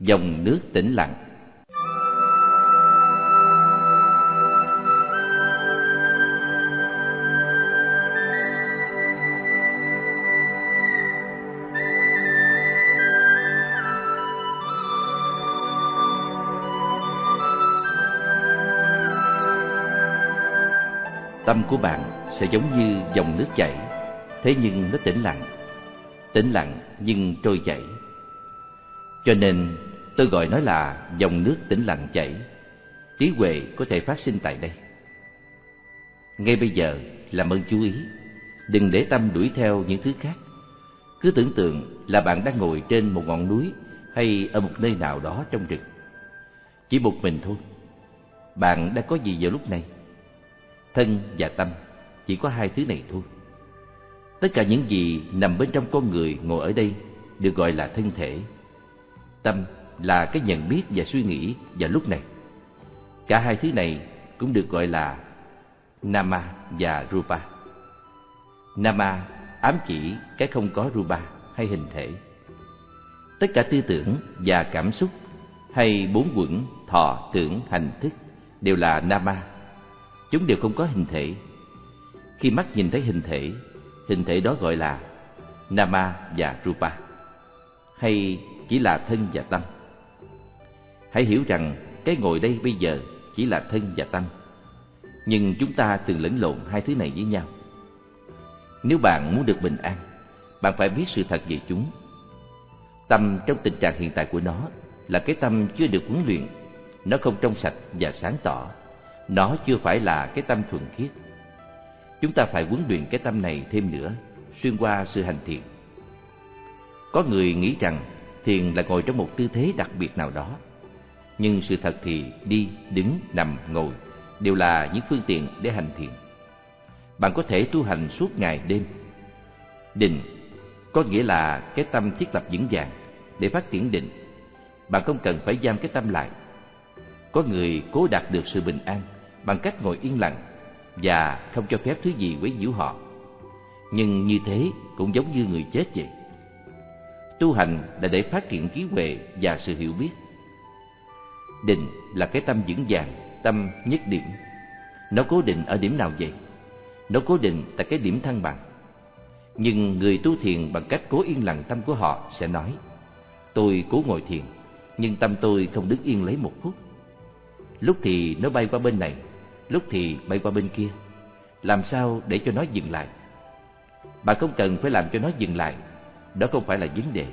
dòng nước tĩnh lặng. Tâm của bạn sẽ giống như dòng nước chảy, thế nhưng nó tĩnh lặng. Tĩnh lặng nhưng trôi chảy. Cho nên tôi gọi nó là dòng nước tĩnh lặng chảy. Trí huệ có thể phát sinh tại đây. Ngay bây giờ, làm ơn chú ý. Đừng để tâm đuổi theo những thứ khác. Cứ tưởng tượng là bạn đang ngồi trên một ngọn núi hay ở một nơi nào đó trong rừng. Chỉ một mình thôi. Bạn đã có gì vào lúc này? Thân và tâm, chỉ có hai thứ này thôi. Tất cả những gì nằm bên trong con người ngồi ở đây được gọi là thân thể. Tâm là cái nhận biết và suy nghĩ vào lúc này. Cả hai thứ này cũng được gọi là nama và rupa. Nama ám chỉ cái không có rupa hay hình thể. Tất cả tư tưởng và cảm xúc hay bốn quẩn, thọ, tưởng, hành thức đều là nama. Chúng đều không có hình thể. Khi mắt nhìn thấy hình thể hình thể đó gọi là nama và rupa, hay chỉ là thân và tâm hãy hiểu rằng cái ngồi đây bây giờ chỉ là thân và tâm. Nhưng chúng ta thường lẫn lộn hai thứ này với nhau. Nếu bạn muốn được bình an, bạn phải biết sự thật về chúng. Tâm trong tình trạng hiện tại của nó là cái tâm chưa được huấn luyện. Nó không trong sạch và sáng tỏ. Nó chưa phải là cái tâm thuần khiết. Chúng ta phải huấn luyện cái tâm này thêm nữa, xuyên qua sự hành thiện. Có người nghĩ rằng thiền là ngồi trong một tư thế đặc biệt nào đó nhưng sự thật thì đi, đứng, nằm, ngồi đều là những phương tiện để hành thiền bạn có thể tu hành suốt ngày đêm định có nghĩa là cái tâm thiết lập vững vàng để phát triển định bạn không cần phải giam cái tâm lại có người cố đạt được sự bình an bằng cách ngồi yên lặng và không cho phép thứ gì quấy nhiễu họ. Nhưng như thế cũng giống như người chết vậy. Tu hành là để phát triển trí huệ và sự hiểu biết. Định là cái tâm vững vàng, tâm nhất điểm. Nó cố định ở điểm nào vậy? Nó cố định tại cái điểm thăng bằng. Nhưng người tu thiền bằng cách cố yên lặng tâm của họ sẽ nói Tôi cố ngồi thiền, nhưng tâm tôi không đứng yên lấy một phút. Lúc thì nó bay qua bên này, lúc thì bay qua bên kia làm sao để cho nó dừng lại bạn không cần phải làm cho nó dừng lại đó không phải là vấn đề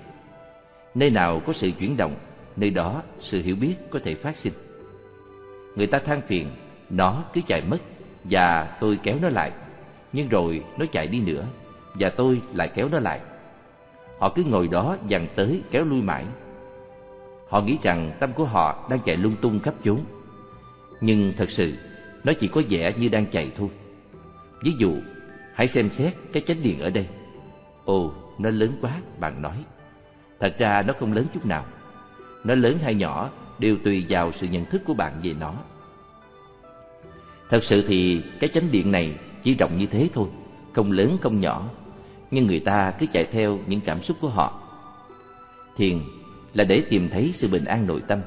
nơi nào có sự chuyển động nơi đó sự hiểu biết có thể phát sinh. Người ta than phiền, nó cứ chạy mất và tôi kéo nó lại. Nhưng rồi nó chạy đi nữa và tôi lại kéo nó lại. Họ cứ ngồi đó dằn tới kéo lui mãi. Họ nghĩ rằng tâm của họ đang chạy lung tung khắp chốn. Nhưng thật sự, nó chỉ có vẻ như đang chạy thôi. Ví dụ, hãy xem xét cái chánh điện ở đây. Ồ, nó lớn quá, bạn nói. Thật ra nó không lớn chút nào nó lớn hay nhỏ đều tùy vào sự nhận thức của bạn về nó thật sự thì cái chánh điện này chỉ rộng như thế thôi không lớn không nhỏ nhưng người ta cứ chạy theo những cảm xúc của họ thiền là để tìm thấy sự bình an nội tâm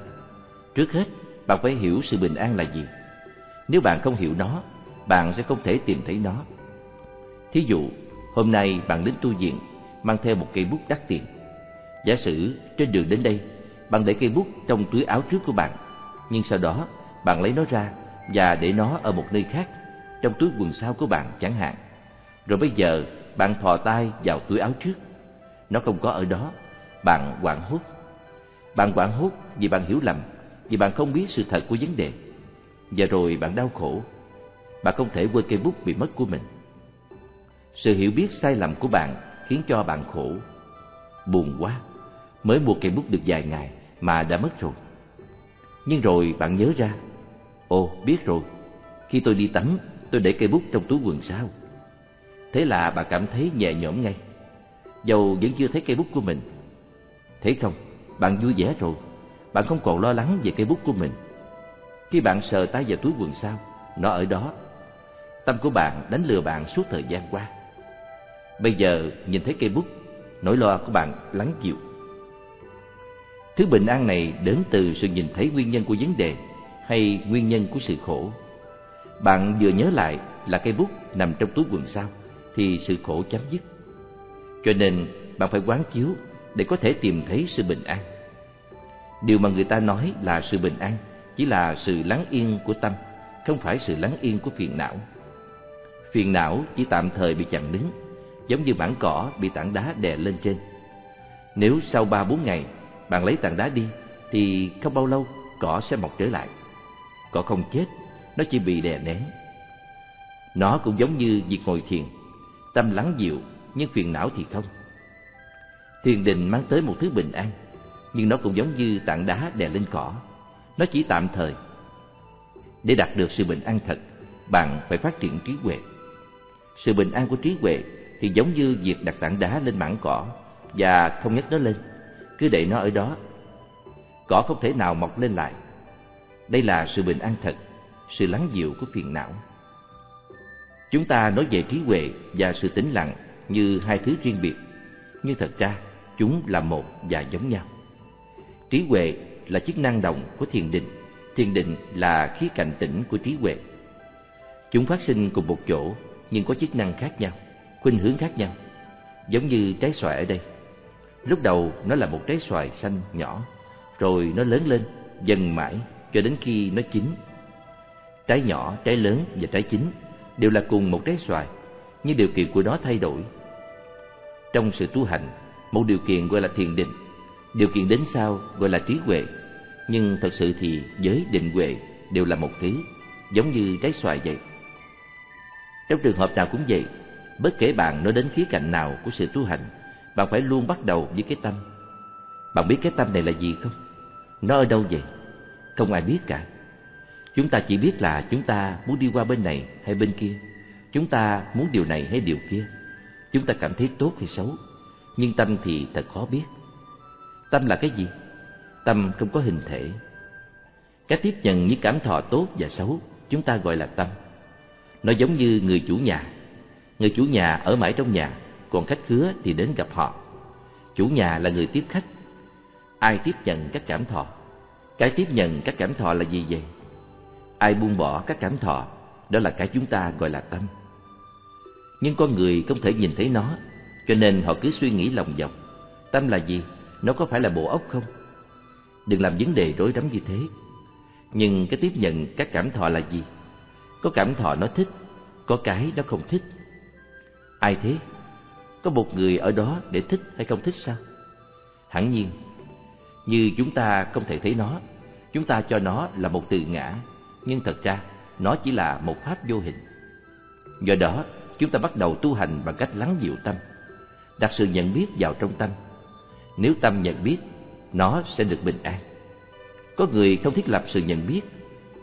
trước hết bạn phải hiểu sự bình an là gì nếu bạn không hiểu nó, bạn sẽ không thể tìm thấy nó. Thí dụ, hôm nay bạn đến tu viện mang theo một cây bút đắt tiền. Giả sử trên đường đến đây, bạn để cây bút trong túi áo trước của bạn, nhưng sau đó bạn lấy nó ra và để nó ở một nơi khác, trong túi quần sau của bạn chẳng hạn. Rồi bây giờ bạn thò tay vào túi áo trước, nó không có ở đó, bạn hoảng hốt. Bạn hoảng hốt vì bạn hiểu lầm, vì bạn không biết sự thật của vấn đề. Và rồi bạn đau khổ. Bạn không thể quên cây bút bị mất của mình. Sự hiểu biết sai lầm của bạn khiến cho bạn khổ. Buồn quá. Mới mua cây bút được vài ngày mà đã mất rồi nhưng rồi bạn nhớ ra ồ biết rồi khi tôi đi tắm tôi để cây bút trong túi quần sau thế là bạn cảm thấy nhẹ nhõm ngay dầu vẫn chưa thấy cây bút của mình Thế không bạn vui vẻ rồi bạn không còn lo lắng về cây bút của mình khi bạn sờ tay vào túi quần sau, nó ở đó. Tâm của bạn đánh lừa bạn suốt thời gian qua. Bây giờ nhìn thấy cây bút, nỗi lo của bạn lắng dịu. Thứ bình an này đến từ sự nhìn thấy nguyên nhân của vấn đề hay nguyên nhân của sự khổ. Bạn vừa nhớ lại là cây bút nằm trong túi quần sao thì sự khổ chấm dứt. Cho nên bạn phải quán chiếu để có thể tìm thấy sự bình an. Điều mà người ta nói là sự bình an chỉ là sự lắng yên của tâm, không phải sự lắng yên của phiền não. Phiền não chỉ tạm thời bị chặn đứng, giống như bản cỏ bị tảng đá đè lên trên. Nếu sau ba bốn ngày bạn lấy tảng đá đi, thì không bao lâu cỏ sẽ mọc trở lại. Cỏ không chết, nó chỉ bị đè nén. Nó cũng giống như việc ngồi thiền, tâm lắng dịu nhưng phiền não thì không. Thiền định mang tới một thứ bình an, nhưng nó cũng giống như tảng đá đè lên cỏ, nó chỉ tạm thời. Để đạt được sự bình an thật, bạn phải phát triển trí huệ. Sự bình an của trí huệ thì giống như việc đặt tảng đá lên mảng cỏ và không nhấc nó lên, cứ để nó ở đó. Cỏ không thể nào mọc lên lại. Đây là sự bình an thật, sự lắng dịu của phiền não. Chúng ta nói về trí huệ và sự tĩnh lặng như hai thứ riêng biệt, nhưng thật ra chúng là một và giống nhau. Trí huệ là chức năng đồng của thiền định, thiền định là khía cạnh tĩnh của trí huệ. Chúng phát sinh cùng một chỗ nhưng có chức năng khác nhau, khuynh hướng khác nhau, giống như trái xoài ở đây. Lúc đầu nó là một trái xoài xanh nhỏ, rồi nó lớn lên dần mãi cho đến khi nó chín. Trái nhỏ, trái lớn và trái chín đều là cùng một trái xoài, nhưng điều kiện của nó thay đổi. Trong sự tu hành, một điều kiện gọi là thiền định, điều kiện đến sau gọi là trí huệ, nhưng thật sự thì giới định huệ đều là một thứ, giống như trái xoài vậy. Trong trường hợp nào cũng vậy, bất kể bạn nói đến khía cạnh nào của sự tu hành, bạn phải luôn bắt đầu với cái tâm. Bạn biết cái tâm này là gì không? Nó ở đâu vậy? Không ai biết cả. Chúng ta chỉ biết là chúng ta muốn đi qua bên này hay bên kia. Chúng ta muốn điều này hay điều kia. Chúng ta cảm thấy tốt hay xấu. Nhưng tâm thì thật khó biết. Tâm là cái gì? Tâm không có hình thể. Cái tiếp nhận những cảm thọ tốt và xấu, chúng ta gọi là tâm. Nó giống như người chủ nhà. Người chủ nhà ở mãi trong nhà, còn khách khứa thì đến gặp họ. Chủ nhà là người tiếp khách. Ai tiếp nhận các cảm thọ? Cái tiếp nhận các cảm thọ là gì vậy? Ai buông bỏ các cảm thọ, đó là cái chúng ta gọi là tâm. Nhưng con người không thể nhìn thấy nó, cho nên họ cứ suy nghĩ lòng vòng. Tâm là gì? Nó có phải là bộ óc không? Đừng làm vấn đề rối rắm như thế. Nhưng cái tiếp nhận các cảm thọ là gì? Có cảm thọ nó thích, có cái nó không thích. Ai thế? Có một người ở đó để thích hay không thích sao? Hẳn nhiên, như chúng ta không thể thấy nó, chúng ta cho nó là một từ ngã, nhưng thật ra nó chỉ là một pháp vô hình. Do đó, chúng ta bắt đầu tu hành bằng cách lắng dịu tâm, đặt sự nhận biết vào trong tâm. Nếu tâm nhận biết, nó sẽ được bình an. Có người không thiết lập sự nhận biết,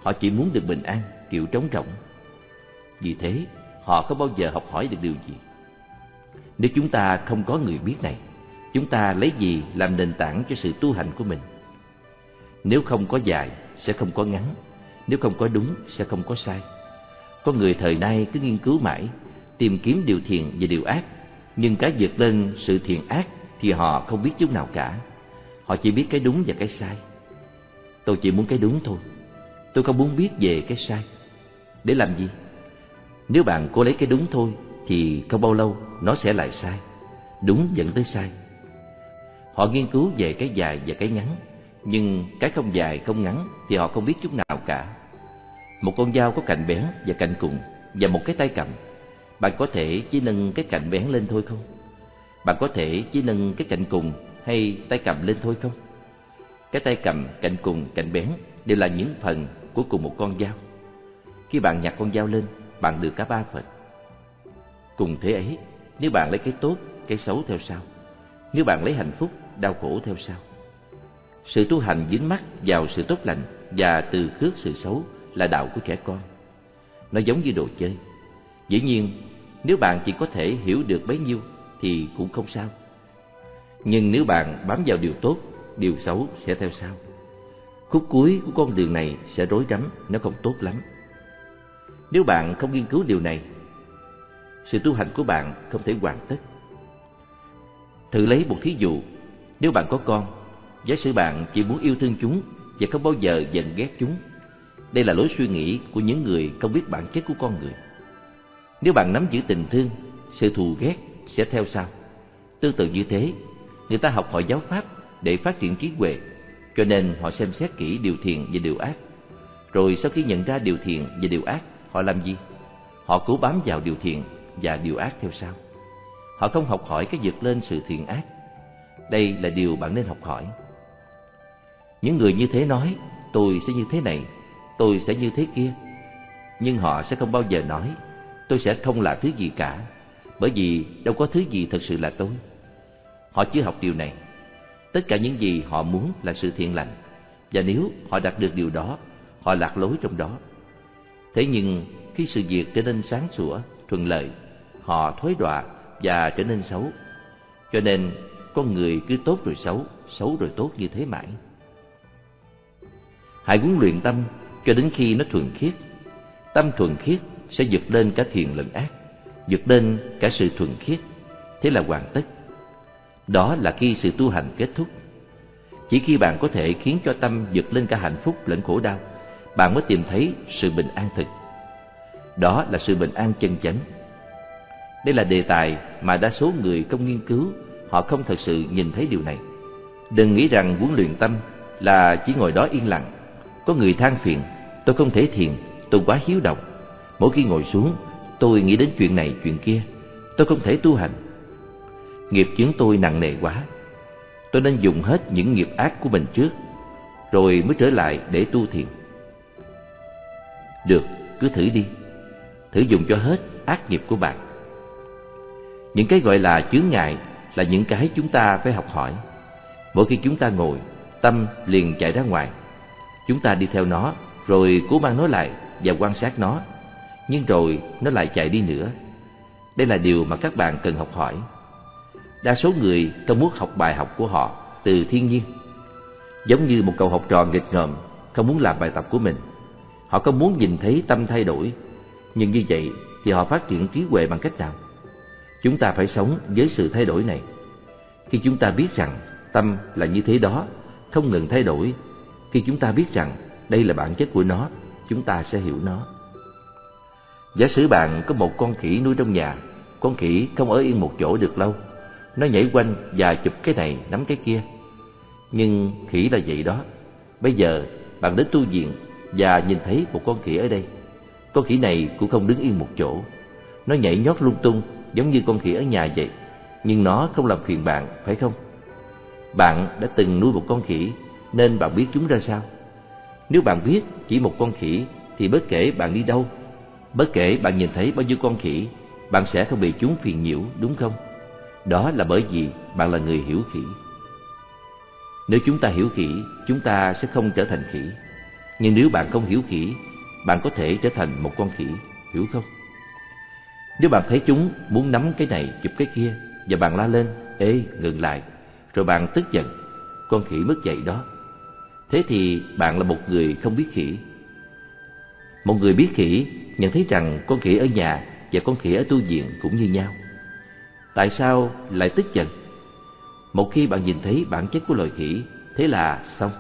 họ chỉ muốn được bình an, kiểu trống rỗng. Vì thế, họ không bao giờ học hỏi được điều gì. Nếu chúng ta không có người biết này, chúng ta lấy gì làm nền tảng cho sự tu hành của mình? Nếu không có dài, sẽ không có ngắn. Nếu không có đúng, sẽ không có sai. Có người thời nay cứ nghiên cứu mãi, tìm kiếm điều thiện và điều ác, nhưng cái vượt lên sự thiện ác thì họ không biết chút nào cả. Họ chỉ biết cái đúng và cái sai. Tôi chỉ muốn cái đúng thôi. Tôi không muốn biết về cái sai. Để làm gì? Nếu bạn cố lấy cái đúng thôi thì không bao lâu nó sẽ lại sai. Đúng dẫn tới sai. Họ nghiên cứu về cái dài và cái ngắn, nhưng cái không dài không ngắn thì họ không biết chút nào cả. Một con dao có cạnh bén và cạnh cùng và một cái tay cầm. Bạn có thể chỉ nâng cái cạnh bén lên thôi không? Bạn có thể chỉ nâng cái cạnh cùng hay tay cầm lên thôi không? Cái tay cầm, cạnh cùng, cạnh bén đều là những phần của cùng một con dao. Khi bạn nhặt con dao lên, bạn được cả ba phần. Cùng thế ấy, nếu bạn lấy cái tốt, cái xấu theo sau. Nếu bạn lấy hạnh phúc, đau khổ theo sau. Sự tu hành dính mắt vào sự tốt lành và từ khước sự xấu là đạo của trẻ con. Nó giống như đồ chơi. Dĩ nhiên, nếu bạn chỉ có thể hiểu được bấy nhiêu thì cũng không sao. Nhưng nếu bạn bám vào điều tốt, điều xấu sẽ theo sau. Khúc cuối của con đường này sẽ rối rắm, nó không tốt lắm. Nếu bạn không nghiên cứu điều này, sự tu hành của bạn không thể hoàn tất. Thử lấy một thí dụ, nếu bạn có con, giả sử bạn chỉ muốn yêu thương chúng và không bao giờ giận ghét chúng đây là lối suy nghĩ của những người không biết bản chất của con người. Nếu bạn nắm giữ tình thương sự thù ghét sẽ theo sau. Tương tự như thế người ta học hỏi giáo pháp để phát triển trí huệ cho nên họ xem xét kỹ điều thiện và điều ác. Rồi sau khi nhận ra điều thiện và điều ác họ làm gì? Họ cố bám vào điều thiện và điều ác theo sau. Họ không học hỏi cái vượt lên sự thiện ác. Đây là điều bạn nên học hỏi. Những người như thế nói, tôi sẽ như thế này, tôi sẽ như thế kia. Nhưng họ sẽ không bao giờ nói, tôi sẽ không là thứ gì cả, bởi vì đâu có thứ gì thật sự là tôi. Họ chưa học điều này. Tất cả những gì họ muốn là sự thiện lành, và nếu họ đạt được điều đó, họ lạc lối trong đó. Thế nhưng khi sự việc trở nên sáng sủa, thuận lợi họ thối đọa và trở nên xấu. Cho nên, con người cứ tốt rồi xấu xấu rồi tốt như thế mãi. Hãy huấn luyện tâm cho đến khi nó thuần khiết. Tâm thuần khiết sẽ vượt lên cả thiện lẫn ác, vượt lên cả sự thuần khiết. Thế là hoàn tất. Đó là khi sự tu hành kết thúc. Chỉ khi bạn có thể khiến cho tâm vượt lên cả hạnh phúc lẫn khổ đau, bạn mới tìm thấy sự bình an thực. Đó là sự bình an chân chánh đây là đề tài mà đa số người không nghiên cứu, họ không thật sự nhìn thấy điều này. Đừng nghĩ rằng huấn luyện tâm là chỉ ngồi đó yên lặng. Có người than phiền, tôi không thể thiền, tôi quá hiếu động. Mỗi khi ngồi xuống, tôi nghĩ đến chuyện này, chuyện kia. Tôi không thể tu hành. Nghiệp chướng tôi nặng nề quá. Tôi nên dùng hết những nghiệp ác của mình trước, rồi mới trở lại để tu thiền. Được, cứ thử đi. Thử dùng cho hết ác nghiệp của bạn những cái gọi là chướng ngại là những cái chúng ta phải học hỏi. Mỗi khi chúng ta ngồi, tâm liền chạy ra ngoài. Chúng ta đi theo nó, rồi cố mang nó lại và quan sát nó. Nhưng rồi nó lại chạy đi nữa. Đây là điều mà các bạn cần học hỏi. Đa số người không muốn học bài học của họ từ thiên nhiên. Giống như một cậu học trò nghịch ngợm, không muốn làm bài tập của mình. Họ không muốn nhìn thấy tâm thay đổi. Nhưng như vậy thì họ phát triển trí huệ bằng cách nào? Chúng ta phải sống với sự thay đổi này. Khi chúng ta biết rằng tâm là như thế đó, không ngừng thay đổi, khi chúng ta biết rằng đây là bản chất của nó, chúng ta sẽ hiểu nó. Giả sử bạn có một con khỉ nuôi trong nhà, con khỉ không ở yên một chỗ được lâu. Nó nhảy quanh và chụp cái này, nắm cái kia. Nhưng khỉ là vậy đó. Bây giờ, bạn đến tu viện và nhìn thấy một con khỉ ở đây. Con khỉ này cũng không đứng yên một chỗ. Nó nhảy nhót lung tung giống như con khỉ ở nhà vậy. Nhưng nó không làm phiền bạn, phải không? Bạn đã từng nuôi một con khỉ, nên bạn biết chúng ra sao? Nếu bạn biết chỉ một con khỉ, thì bất kể bạn đi đâu, bất kể bạn nhìn thấy bao nhiêu con khỉ, bạn sẽ không bị chúng phiền nhiễu, đúng không? Đó là bởi vì bạn là người hiểu khỉ. Nếu chúng ta hiểu khỉ, chúng ta sẽ không trở thành khỉ. Nhưng nếu bạn không hiểu khỉ, bạn có thể trở thành một con khỉ, hiểu không? Nếu bạn thấy chúng muốn nắm cái này, chụp cái kia, và bạn la lên, ê, ngừng lại. Rồi bạn tức giận, con khỉ mất dậy đó. Thế thì bạn là một người không biết khỉ. Một người biết khỉ nhận thấy rằng con khỉ ở nhà và con khỉ ở tu viện cũng như nhau. Tại sao lại tức giận? Một khi bạn nhìn thấy bản chất của loài khỉ, thế là xong,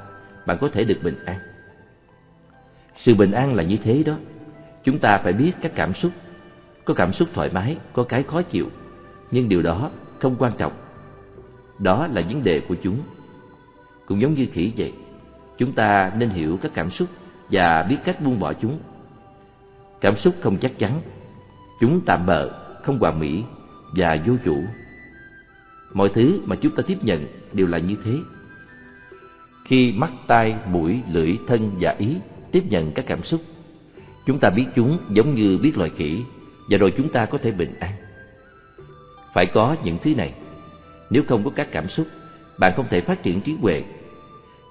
bạn có thể được bình an. Sự bình an là như thế đó. Chúng ta phải biết các cảm xúc có cảm xúc thoải mái, có cái khó chịu. Nhưng điều đó không quan trọng. Đó là vấn đề của chúng. Cũng giống như khỉ vậy, chúng ta nên hiểu các cảm xúc và biết cách buông bỏ chúng. Cảm xúc không chắc chắn. Chúng tạm bợ, không hòa mỹ và vô chủ. Mọi thứ mà chúng ta tiếp nhận đều là như thế. Khi mắt, tai, mũi, lưỡi, thân và ý tiếp nhận các cảm xúc, chúng ta biết chúng giống như biết loài khỉ và rồi chúng ta có thể bình an. Phải có những thứ này. Nếu không có các cảm xúc, bạn không thể phát triển trí huệ.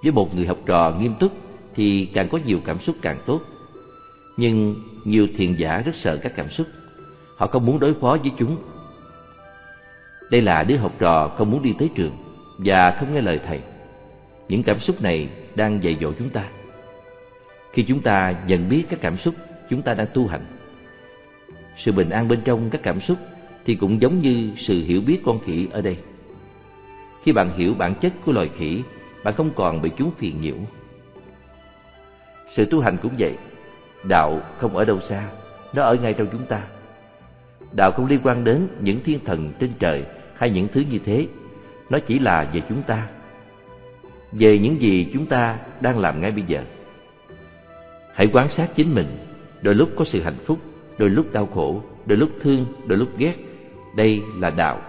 Với một người học trò nghiêm túc thì càng có nhiều cảm xúc càng tốt. Nhưng nhiều thiền giả rất sợ các cảm xúc. Họ không muốn đối phó với chúng. Đây là đứa học trò không muốn đi tới trường và không nghe lời thầy. Những cảm xúc này đang dạy dỗ chúng ta. Khi chúng ta nhận biết các cảm xúc chúng ta đang tu hành sự bình an bên trong các cảm xúc thì cũng giống như sự hiểu biết con khỉ ở đây khi bạn hiểu bản chất của loài khỉ bạn không còn bị chúng phiền nhiễu. Sự tu hành cũng vậy, đạo không ở đâu xa, nó ở ngay trong chúng ta. Đạo không liên quan đến những thiên thần trên trời hay những thứ như thế, nó chỉ là về chúng ta, về những gì chúng ta đang làm ngay bây giờ. Hãy quan sát chính mình, đôi lúc có sự hạnh phúc, đôi lúc đau khổ, đôi lúc thương, đôi lúc ghét. Đây là đạo.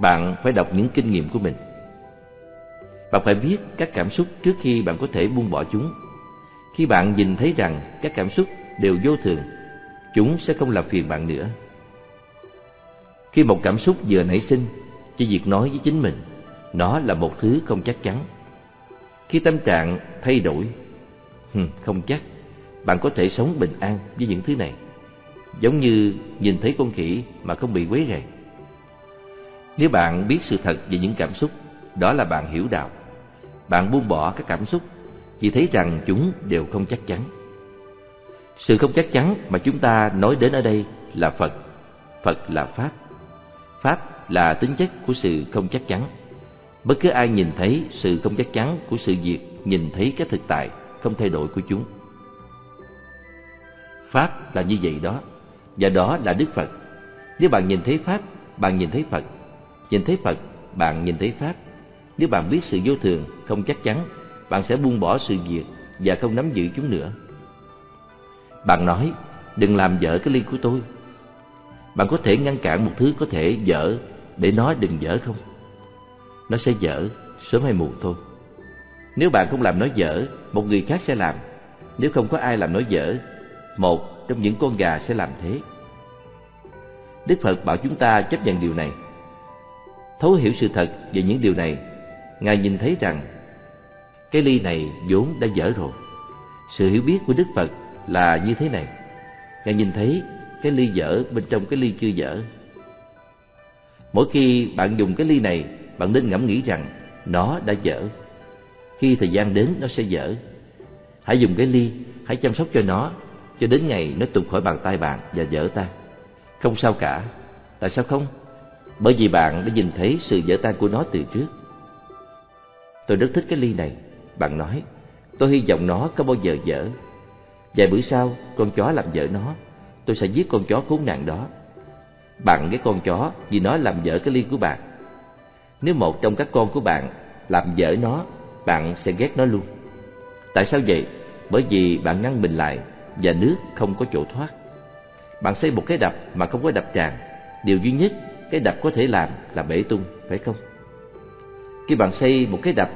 Bạn phải đọc những kinh nghiệm của mình. Bạn phải biết các cảm xúc trước khi bạn có thể buông bỏ chúng. Khi bạn nhìn thấy rằng các cảm xúc đều vô thường, chúng sẽ không làm phiền bạn nữa. Khi một cảm xúc vừa nảy sinh, chỉ việc nói với chính mình, nó là một thứ không chắc chắn. Khi tâm trạng thay đổi, không chắc, bạn có thể sống bình an với những thứ này. Giống như nhìn thấy con khỉ mà không bị quấy rầy. Nếu bạn biết sự thật về những cảm xúc, đó là bạn hiểu đạo. Bạn buông bỏ các cảm xúc, chỉ thấy rằng chúng đều không chắc chắn. Sự không chắc chắn mà chúng ta nói đến ở đây là Phật. Phật là Pháp. Pháp là tính chất của sự không chắc chắn. Bất cứ ai nhìn thấy sự không chắc chắn của sự việc, nhìn thấy cái thực tại không thay đổi của chúng. Pháp là như vậy đó, và đó là Đức Phật. Nếu bạn nhìn thấy Pháp, bạn nhìn thấy Phật. Nhìn thấy Phật, bạn nhìn thấy Pháp. Nếu bạn biết sự vô thường, không chắc chắn, bạn sẽ buông bỏ sự việc và không nắm giữ chúng nữa. Bạn nói, đừng làm dở cái ly của tôi. Bạn có thể ngăn cản một thứ có thể dở để nó đừng dở không? Nó sẽ dở, sớm hay muộn thôi. Nếu bạn không làm nó dở, một người khác sẽ làm. Nếu không có ai làm nó dở, một trong những con gà sẽ làm thế. Đức Phật bảo chúng ta chấp nhận điều này. Thấu hiểu sự thật về những điều này, Ngài nhìn thấy rằng cái ly này vốn đã dở rồi. Sự hiểu biết của Đức Phật là như thế này. Ngài nhìn thấy cái ly dở bên trong cái ly chưa dở. Mỗi khi bạn dùng cái ly này, bạn nên ngẫm nghĩ rằng nó đã dở. Khi thời gian đến nó sẽ dở. Hãy dùng cái ly, hãy chăm sóc cho nó cho đến ngày nó tụt khỏi bàn tay bạn và dở tan. Không sao cả. Tại sao không? Bởi vì bạn đã nhìn thấy sự dở tan của nó từ trước. Tôi rất thích cái ly này. Bạn nói, tôi hy vọng nó có bao giờ dở. Vài bữa sau, con chó làm dở nó. Tôi sẽ giết con chó khốn nạn đó. Bạn cái con chó vì nó làm dở cái ly của bạn. Nếu một trong các con của bạn làm dở nó, bạn sẽ ghét nó luôn. Tại sao vậy? Bởi vì bạn ngăn mình lại và nước không có chỗ thoát. Bạn xây một cái đập mà không có đập tràn, điều duy nhất cái đập có thể làm là bể tung, phải không? Khi bạn xây một cái đập,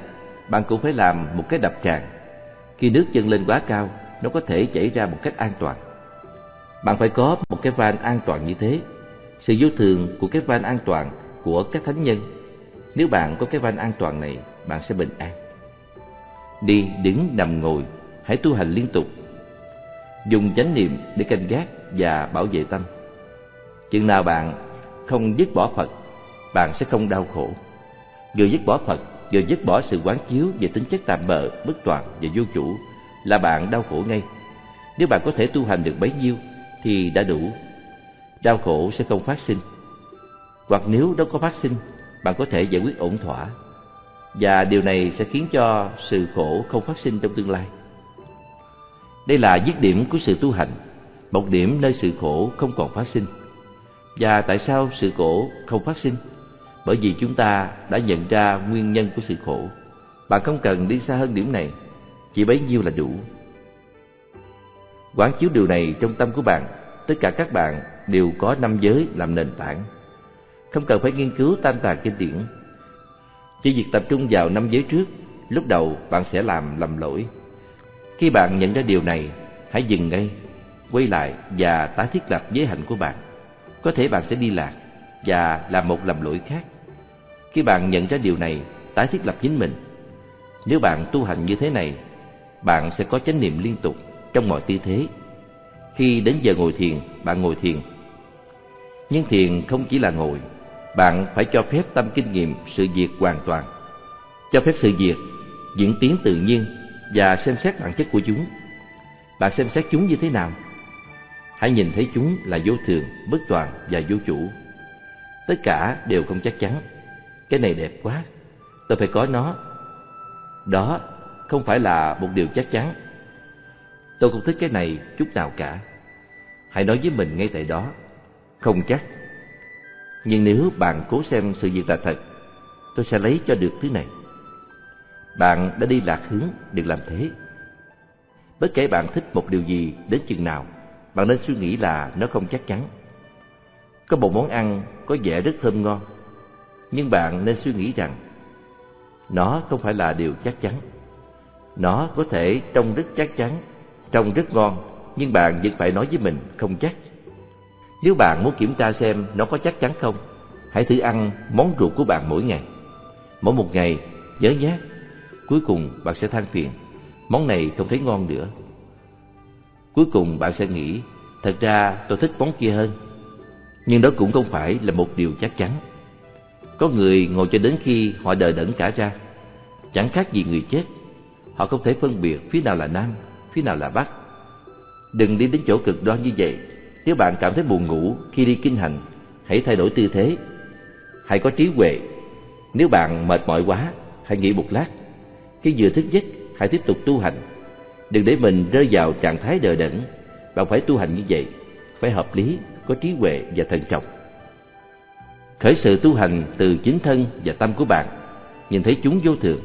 bạn cũng phải làm một cái đập tràn. Khi nước dâng lên quá cao, nó có thể chảy ra một cách an toàn. Bạn phải có một cái van an toàn như thế. Sự vô thường của cái van an toàn của các thánh nhân. Nếu bạn có cái van an toàn này, bạn sẽ bình an. Đi, đứng, nằm, ngồi, hãy tu hành liên tục dùng chánh niệm để canh gác và bảo vệ tâm. Chừng nào bạn không dứt bỏ Phật, bạn sẽ không đau khổ. Vừa dứt bỏ Phật, vừa dứt bỏ sự quán chiếu về tính chất tạm bợ, bất toàn và vô chủ là bạn đau khổ ngay. Nếu bạn có thể tu hành được bấy nhiêu thì đã đủ. Đau khổ sẽ không phát sinh. Hoặc nếu đâu có phát sinh, bạn có thể giải quyết ổn thỏa. Và điều này sẽ khiến cho sự khổ không phát sinh trong tương lai. Đây là dứt điểm của sự tu hành, một điểm nơi sự khổ không còn phát sinh. Và tại sao sự khổ không phát sinh? Bởi vì chúng ta đã nhận ra nguyên nhân của sự khổ. Bạn không cần đi xa hơn điểm này, chỉ bấy nhiêu là đủ. Quán chiếu điều này trong tâm của bạn, tất cả các bạn đều có năm giới làm nền tảng. Không cần phải nghiên cứu tam tàng kinh điển. Chỉ việc tập trung vào năm giới trước, lúc đầu bạn sẽ làm lầm lỗi khi bạn nhận ra điều này, hãy dừng ngay, quay lại và tái thiết lập giới hạnh của bạn. Có thể bạn sẽ đi lạc và làm một lầm lỗi khác. Khi bạn nhận ra điều này, tái thiết lập chính mình. Nếu bạn tu hành như thế này, bạn sẽ có chánh niệm liên tục trong mọi tư thế. Khi đến giờ ngồi thiền, bạn ngồi thiền. Nhưng thiền không chỉ là ngồi, bạn phải cho phép tâm kinh nghiệm sự việc hoàn toàn. Cho phép sự việc diễn tiến tự nhiên và xem xét bản chất của chúng. Bạn xem xét chúng như thế nào? Hãy nhìn thấy chúng là vô thường, bất toàn và vô chủ. Tất cả đều không chắc chắn. Cái này đẹp quá, tôi phải có nó. Đó không phải là một điều chắc chắn. Tôi không thích cái này chút nào cả. Hãy nói với mình ngay tại đó, không chắc. Nhưng nếu bạn cố xem sự việc là thật, tôi sẽ lấy cho được thứ này. Bạn đã đi lạc hướng, đừng làm thế. Bất kể bạn thích một điều gì đến chừng nào, bạn nên suy nghĩ là nó không chắc chắn. Có một món ăn có vẻ rất thơm ngon, nhưng bạn nên suy nghĩ rằng nó không phải là điều chắc chắn. Nó có thể trông rất chắc chắn, trông rất ngon, nhưng bạn vẫn phải nói với mình không chắc. Nếu bạn muốn kiểm tra xem nó có chắc chắn không, hãy thử ăn món ruột của bạn mỗi ngày. Mỗi một ngày, nhớ nhé, cuối cùng bạn sẽ than phiền, món này không thấy ngon nữa. Cuối cùng bạn sẽ nghĩ, thật ra tôi thích món kia hơn. Nhưng đó cũng không phải là một điều chắc chắn. Có người ngồi cho đến khi họ đờ đẫn cả ra, chẳng khác gì người chết. Họ không thể phân biệt phía nào là nam, phía nào là bắc. Đừng đi đến chỗ cực đoan như vậy. Nếu bạn cảm thấy buồn ngủ khi đi kinh hành, hãy thay đổi tư thế. Hãy có trí huệ. Nếu bạn mệt mỏi quá, hãy nghỉ một lát. Khi vừa thức giấc, hãy tiếp tục tu hành. Đừng để mình rơi vào trạng thái đờ đẫn. Bạn phải tu hành như vậy, phải hợp lý, có trí huệ và thận trọng. Khởi sự tu hành từ chính thân và tâm của bạn, nhìn thấy chúng vô thường.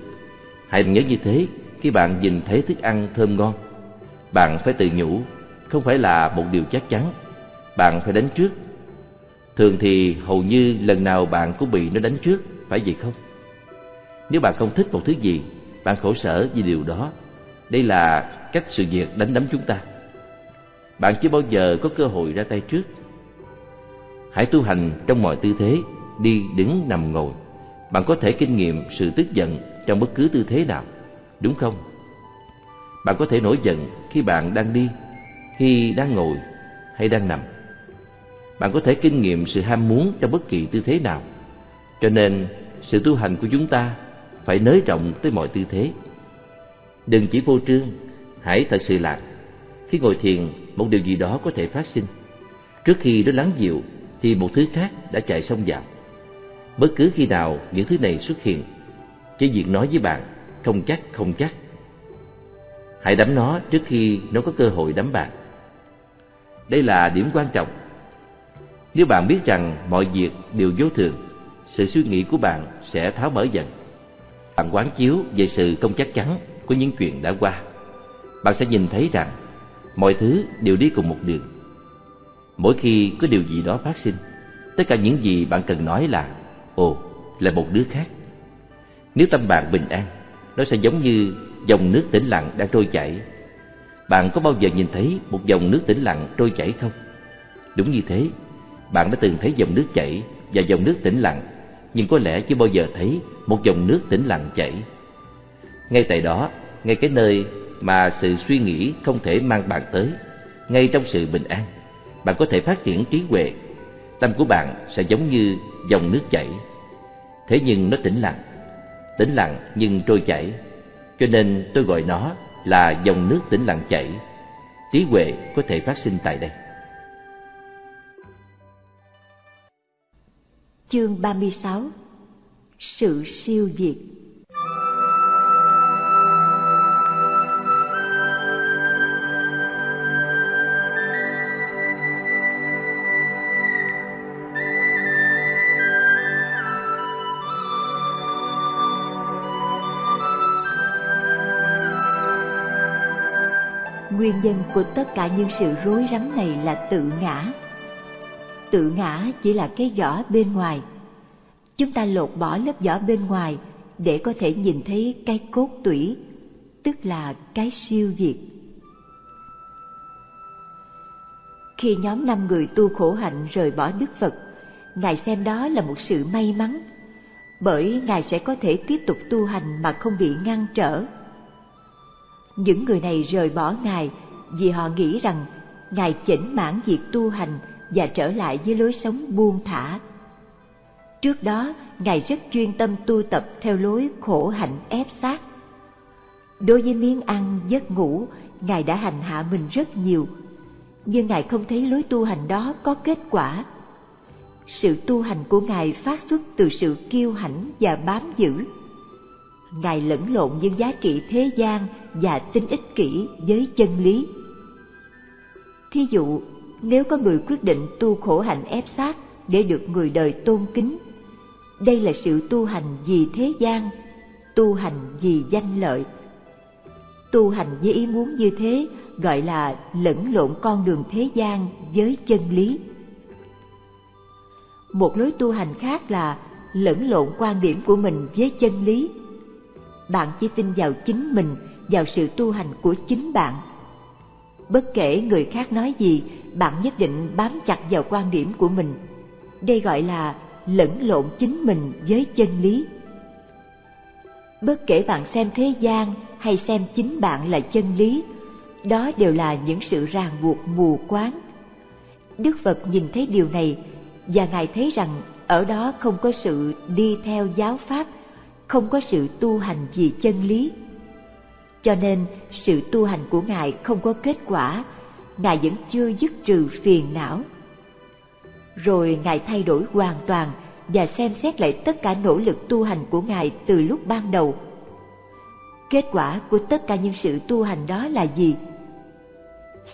Hãy nhớ như thế khi bạn nhìn thấy thức ăn thơm ngon. Bạn phải tự nhủ, không phải là một điều chắc chắn. Bạn phải đánh trước. Thường thì hầu như lần nào bạn cũng bị nó đánh trước, phải vậy không? Nếu bạn không thích một thứ gì, bạn khổ sở vì điều đó. Đây là cách sự việc đánh đấm chúng ta. Bạn chưa bao giờ có cơ hội ra tay trước Hãy tu hành trong mọi tư thế, đi, đứng, nằm, ngồi. Bạn có thể kinh nghiệm sự tức giận trong bất cứ tư thế nào, đúng không? Bạn có thể nổi giận khi bạn đang đi, khi đang ngồi hay đang nằm. Bạn có thể kinh nghiệm sự ham muốn trong bất kỳ tư thế nào. Cho nên, sự tu hành của chúng ta phải nới rộng tới mọi tư thế. Đừng chỉ vô trương, hãy thật sự lạc. Khi ngồi thiền, một điều gì đó có thể phát sinh. Trước khi nó lắng dịu, thì một thứ khác đã chạy xông vào. Bất cứ khi nào những thứ này xuất hiện, chỉ việc nói với bạn không chắc không chắc. Hãy đắm nó trước khi nó có cơ hội đắm bạn. Đây là điểm quan trọng. Nếu bạn biết rằng mọi việc đều vô thường, sự suy nghĩ của bạn sẽ tháo mở dần. Bạn quán chiếu về sự không chắc chắn của những chuyện đã qua. Bạn sẽ nhìn thấy rằng mọi thứ đều đi cùng một đường Mỗi khi có điều gì đó phát sinh, tất cả những gì bạn cần nói là Ồ, là một đứa khác. Nếu tâm bạn bình an, nó sẽ giống như dòng nước tĩnh lặng đang trôi chảy. Bạn có bao giờ nhìn thấy một dòng nước tĩnh lặng trôi chảy không? Đúng như thế, bạn đã từng thấy dòng nước chảy và dòng nước tĩnh lặng, nhưng có lẽ chưa bao giờ thấy một dòng nước tĩnh lặng chảy. Ngay tại đó, ngay cái nơi mà sự suy nghĩ không thể mang bạn tới, ngay trong sự bình an, bạn có thể phát triển trí huệ. Tâm của bạn sẽ giống như dòng nước chảy. Thế nhưng nó tĩnh lặng tĩnh lặng nhưng trôi chảy. Cho nên tôi gọi nó là dòng nước tĩnh lặng chảy. Trí huệ có thể phát sinh tại đây. Chương 36 sự siêu diệt nguyên nhân của tất cả những sự rối rắm này là tự ngã tự ngã chỉ là cái vỏ bên ngoài. Chúng ta lột bỏ lớp vỏ bên ngoài để có thể nhìn thấy cái cốt tủy, tức là cái siêu diệt khi nhóm năm người tu khổ hạnh rời bỏ đức phật, ngài xem đó là một sự may mắn, bởi ngài sẽ có thể tiếp tục tu hành mà không bị ngăn trở. Những người này rời bỏ Ngài vì họ nghĩ rằng Ngài chỉnh mãn việc tu hành và trở lại với lối sống buông thả. Trước đó, Ngài rất chuyên tâm tu tập theo lối khổ hạnh ép sát. Đối với miếng ăn, giấc ngủ, Ngài đã hành hạ mình rất nhiều, nhưng Ngài không thấy lối tu hành đó có kết quả. Sự tu hành của Ngài phát xuất từ sự kiêu hãnh và bám giữ. Ngài lẫn lộn những giá trị thế gian và tính ích kỷ với chân lý. Thí dụ, nếu có người quyết định tu khổ hạnh ép sát để được người đời tôn kính, đây là sự tu hành vì thế gian, tu hành vì danh lợi. Tu hành với ý muốn như thế gọi là lẫn lộn con đường thế gian với chân lý. Một lối tu hành khác là lẫn lộn quan điểm của mình với chân lý. Bạn chỉ tin vào chính mình, vào sự tu hành của chính bạn. Bất kể người khác nói gì, bạn nhất định bám chặt vào quan điểm của mình. Đây gọi là lẫn lộn chính mình với chân lý. Bất kể bạn xem thế gian hay xem chính bạn là chân lý, đó đều là những sự ràng buộc mù quáng. Đức Phật nhìn thấy điều này và Ngài thấy rằng ở đó không có sự đi theo giáo pháp, không có sự tu hành vì chân lý. Cho nên sự tu hành của Ngài không có kết quả, Ngài vẫn chưa dứt trừ phiền não. Rồi Ngài thay đổi hoàn toàn và xem xét lại tất cả nỗ lực tu hành của Ngài từ lúc ban đầu. Kết quả của tất cả những sự tu hành đó là gì?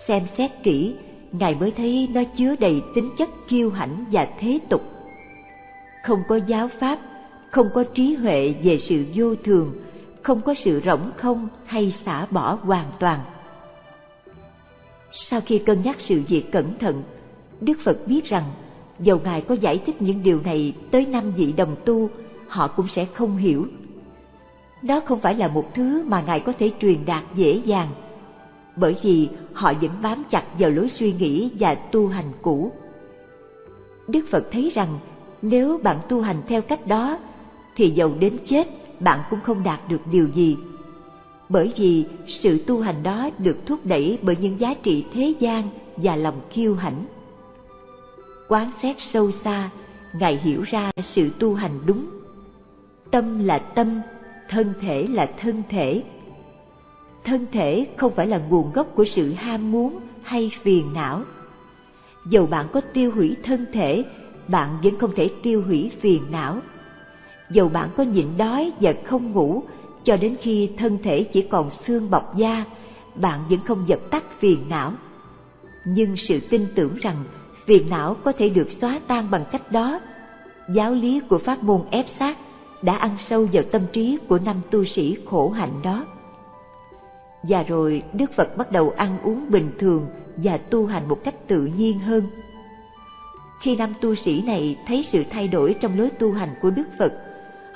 Xem xét kỹ, Ngài mới thấy nó chứa đầy tính chất kiêu hãnh và thế tục. Không có giáo pháp, không có trí huệ về sự vô thường, không có sự rỗng không hay xả bỏ hoàn toàn. Sau khi cân nhắc sự việc cẩn thận, Đức Phật biết rằng dầu Ngài có giải thích những điều này tới năm vị đồng tu, họ cũng sẽ không hiểu. Đó không phải là một thứ mà Ngài có thể truyền đạt dễ dàng, bởi vì họ vẫn bám chặt vào lối suy nghĩ và tu hành cũ. Đức Phật thấy rằng nếu bạn tu hành theo cách đó, thì dầu đến chết bạn cũng không đạt được điều gì. Bởi vì sự tu hành đó được thúc đẩy bởi những giá trị thế gian và lòng kiêu hãnh. Quán xét sâu xa, Ngài hiểu ra sự tu hành đúng. Tâm là tâm, thân thể là thân thể, thân thể không phải là nguồn gốc của sự ham muốn hay phiền não dầu bạn có tiêu hủy thân thể bạn vẫn không thể tiêu hủy phiền não dầu bạn có nhịn đói và không ngủ cho đến khi thân thể chỉ còn xương bọc da bạn vẫn không dập tắt phiền não nhưng sự tin tưởng rằng phiền não có thể được xóa tan bằng cách đó giáo lý của pháp môn ép sát đã ăn sâu vào tâm trí của năm tu sĩ khổ hạnh đó và rồi Đức Phật bắt đầu ăn uống bình thường và tu hành một cách tự nhiên hơn. Khi năm tu sĩ này thấy sự thay đổi trong lối tu hành của Đức Phật,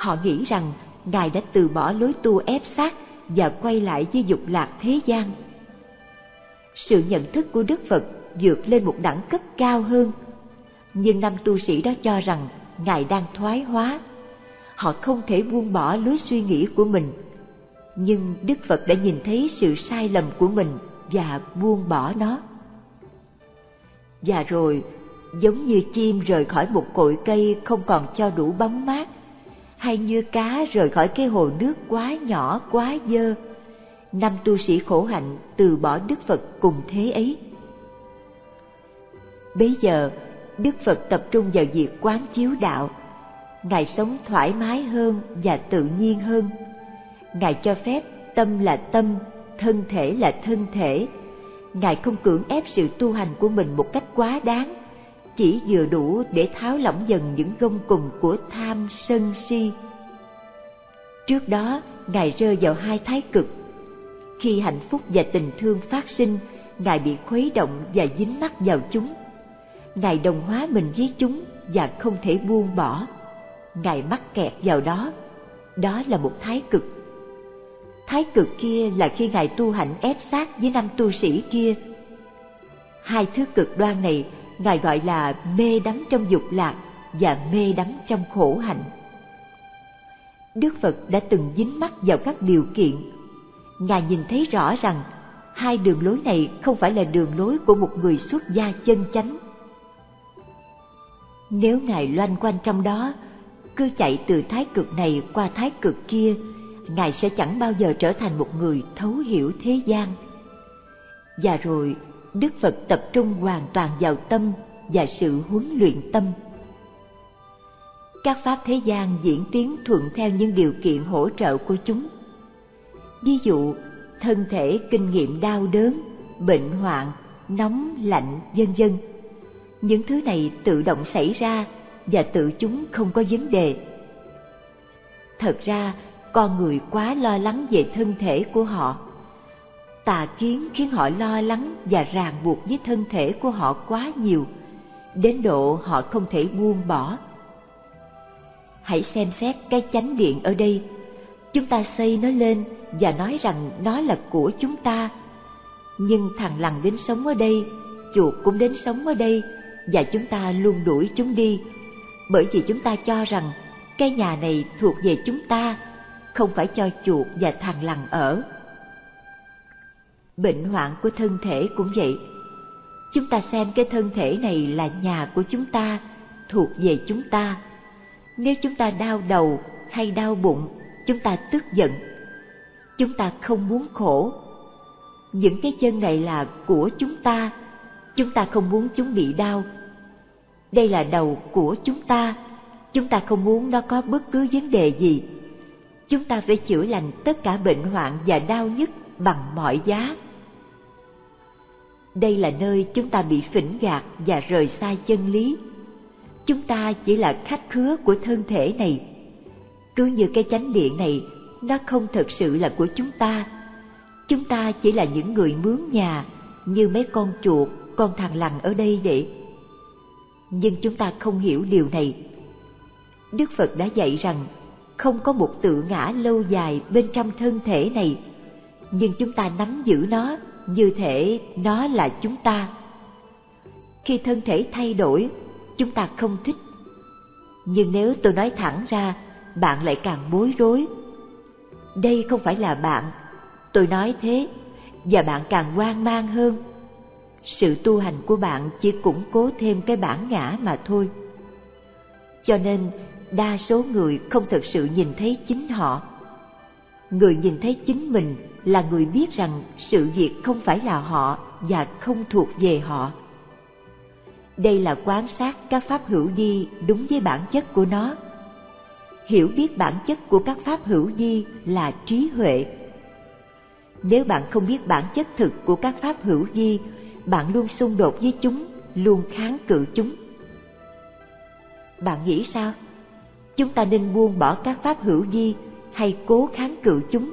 họ nghĩ rằng Ngài đã từ bỏ lối tu ép sát và quay lại với dục lạc thế gian. Sự nhận thức của Đức Phật vượt lên một đẳng cấp cao hơn, nhưng năm tu sĩ đó cho rằng Ngài đang thoái hóa. Họ không thể buông bỏ lối suy nghĩ của mình nhưng Đức Phật đã nhìn thấy sự sai lầm của mình và buông bỏ nó. Và rồi, giống như chim rời khỏi một cội cây không còn cho đủ bóng mát, hay như cá rời khỏi cái hồ nước quá nhỏ quá dơ, năm tu sĩ khổ hạnh từ bỏ Đức Phật cùng thế ấy. Bấy giờ, Đức Phật tập trung vào việc quán chiếu đạo, Ngài sống thoải mái hơn và tự nhiên hơn Ngài cho phép tâm là tâm, thân thể là thân thể. Ngài không cưỡng ép sự tu hành của mình một cách quá đáng, chỉ vừa đủ để tháo lỏng dần những gông cùng của tham sân si. Trước đó, Ngài rơi vào hai thái cực. Khi hạnh phúc và tình thương phát sinh, Ngài bị khuấy động và dính mắc vào chúng. Ngài đồng hóa mình với chúng và không thể buông bỏ. Ngài mắc kẹt vào đó. Đó là một thái cực Thái cực kia là khi Ngài tu hạnh ép sát với năm tu sĩ kia. Hai thứ cực đoan này Ngài gọi là mê đắm trong dục lạc và mê đắm trong khổ hạnh. Đức Phật đã từng dính mắt vào các điều kiện. Ngài nhìn thấy rõ rằng hai đường lối này không phải là đường lối của một người xuất gia chân chánh. Nếu Ngài loanh quanh trong đó, cứ chạy từ thái cực này qua thái cực kia Ngài sẽ chẳng bao giờ trở thành một người thấu hiểu thế gian. Và rồi, Đức Phật tập trung hoàn toàn vào tâm và sự huấn luyện tâm. các pháp thế gian diễn tiến thuận theo những điều kiện hỗ trợ của chúng. Ví dụ, thân thể kinh nghiệm đau đớn, bệnh hoạn, nóng, lạnh, vân vân. Những thứ này tự động xảy ra và tự chúng không có vấn đề. Thật ra, con người quá lo lắng về thân thể của họ tà kiến khiến họ lo lắng và ràng buộc với thân thể của họ quá nhiều. Đến độ họ không thể buông bỏ. Hãy xem xét cái chánh điện ở đây. Chúng ta xây nó lên và nói rằng nó là của chúng ta. Nhưng thằng lằn đến sống ở đây, chuột cũng đến sống ở đây và chúng ta luôn đuổi chúng đi. Bởi vì chúng ta cho rằng cái nhà này thuộc về chúng ta, không phải cho chuột và thằng lằn ở bệnh hoạn của thân thể cũng vậy. Chúng ta xem cái thân thể này là nhà của chúng ta, thuộc về chúng ta. Nếu chúng ta đau đầu hay đau bụng, chúng ta tức giận. Chúng ta không muốn khổ. Những cái chân này là của chúng ta. Chúng ta không muốn chúng bị đau. Đây là đầu của chúng ta. Chúng ta không muốn nó có bất cứ vấn đề gì. Chúng ta phải chữa lành tất cả bệnh hoạn và đau nhức bằng mọi giá đây là nơi chúng ta bị phỉnh gạt và rời xa chân lý. Chúng ta chỉ là khách khứa của thân thể này. Cứ như cái chánh điện này, nó không thật sự là của chúng ta. Chúng ta chỉ là những người mướn nhà, như mấy con chuột, con thằng lằn ở đây vậy. nhưng chúng ta không hiểu điều này. Đức phật đã dạy rằng, không có một tự ngã lâu dài bên trong thân thể này, nhưng chúng ta nắm giữ nó như thể nó là chúng ta. Khi thân thể thay đổi, chúng ta không thích. Nhưng nếu tôi nói thẳng ra, bạn lại càng bối rối. Đây không phải là bạn. Tôi nói thế, và bạn càng hoang mang hơn. Sự tu hành của bạn chỉ củng cố thêm cái bản ngã mà thôi. Cho nên, đa số người không thực sự nhìn thấy chính họ người nhìn thấy chính mình là người biết rằng sự việc không phải là họ và không thuộc về họ. Đây là quan sát các pháp hữu di đúng với bản chất của nó. Hiểu biết bản chất của các pháp hữu di là trí huệ. Nếu bạn không biết bản chất thực của các pháp hữu di, bạn luôn xung đột với chúng, luôn kháng cự chúng. Bạn nghĩ sao? Chúng ta nên buông bỏ các pháp hữu di hay cố kháng cự chúng.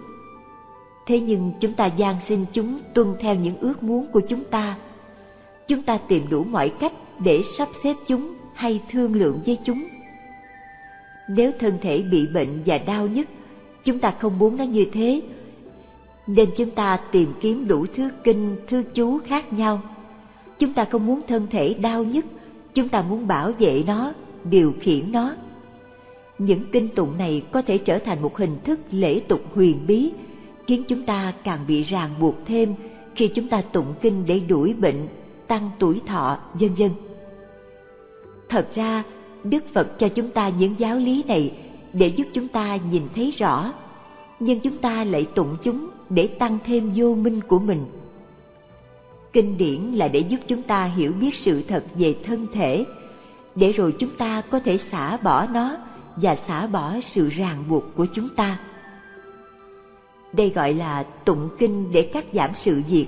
Thế nhưng chúng ta gian xin chúng tuân theo những ước muốn của chúng ta. Chúng ta tìm đủ mọi cách để sắp xếp chúng hay thương lượng với chúng. Nếu thân thể bị bệnh và đau nhức chúng ta không muốn nó như thế. Nên chúng ta tìm kiếm đủ thứ kinh thư chú khác nhau. Chúng ta không muốn thân thể đau nhức chúng ta muốn bảo vệ nó, điều khiển nó những kinh tụng này có thể trở thành một hình thức lễ tục huyền bí, khiến chúng ta càng bị ràng buộc thêm khi chúng ta tụng kinh để đuổi bệnh, tăng tuổi thọ, vân vân. Thật ra, đức phật cho chúng ta những giáo lý này để giúp chúng ta nhìn thấy rõ, nhưng chúng ta lại tụng chúng để tăng thêm vô minh của mình. Kinh điển là để giúp chúng ta hiểu biết sự thật về thân thể, để rồi chúng ta có thể xả bỏ nó và xả bỏ sự ràng buộc của chúng ta. Đây gọi là tụng kinh để cắt giảm sự diệt,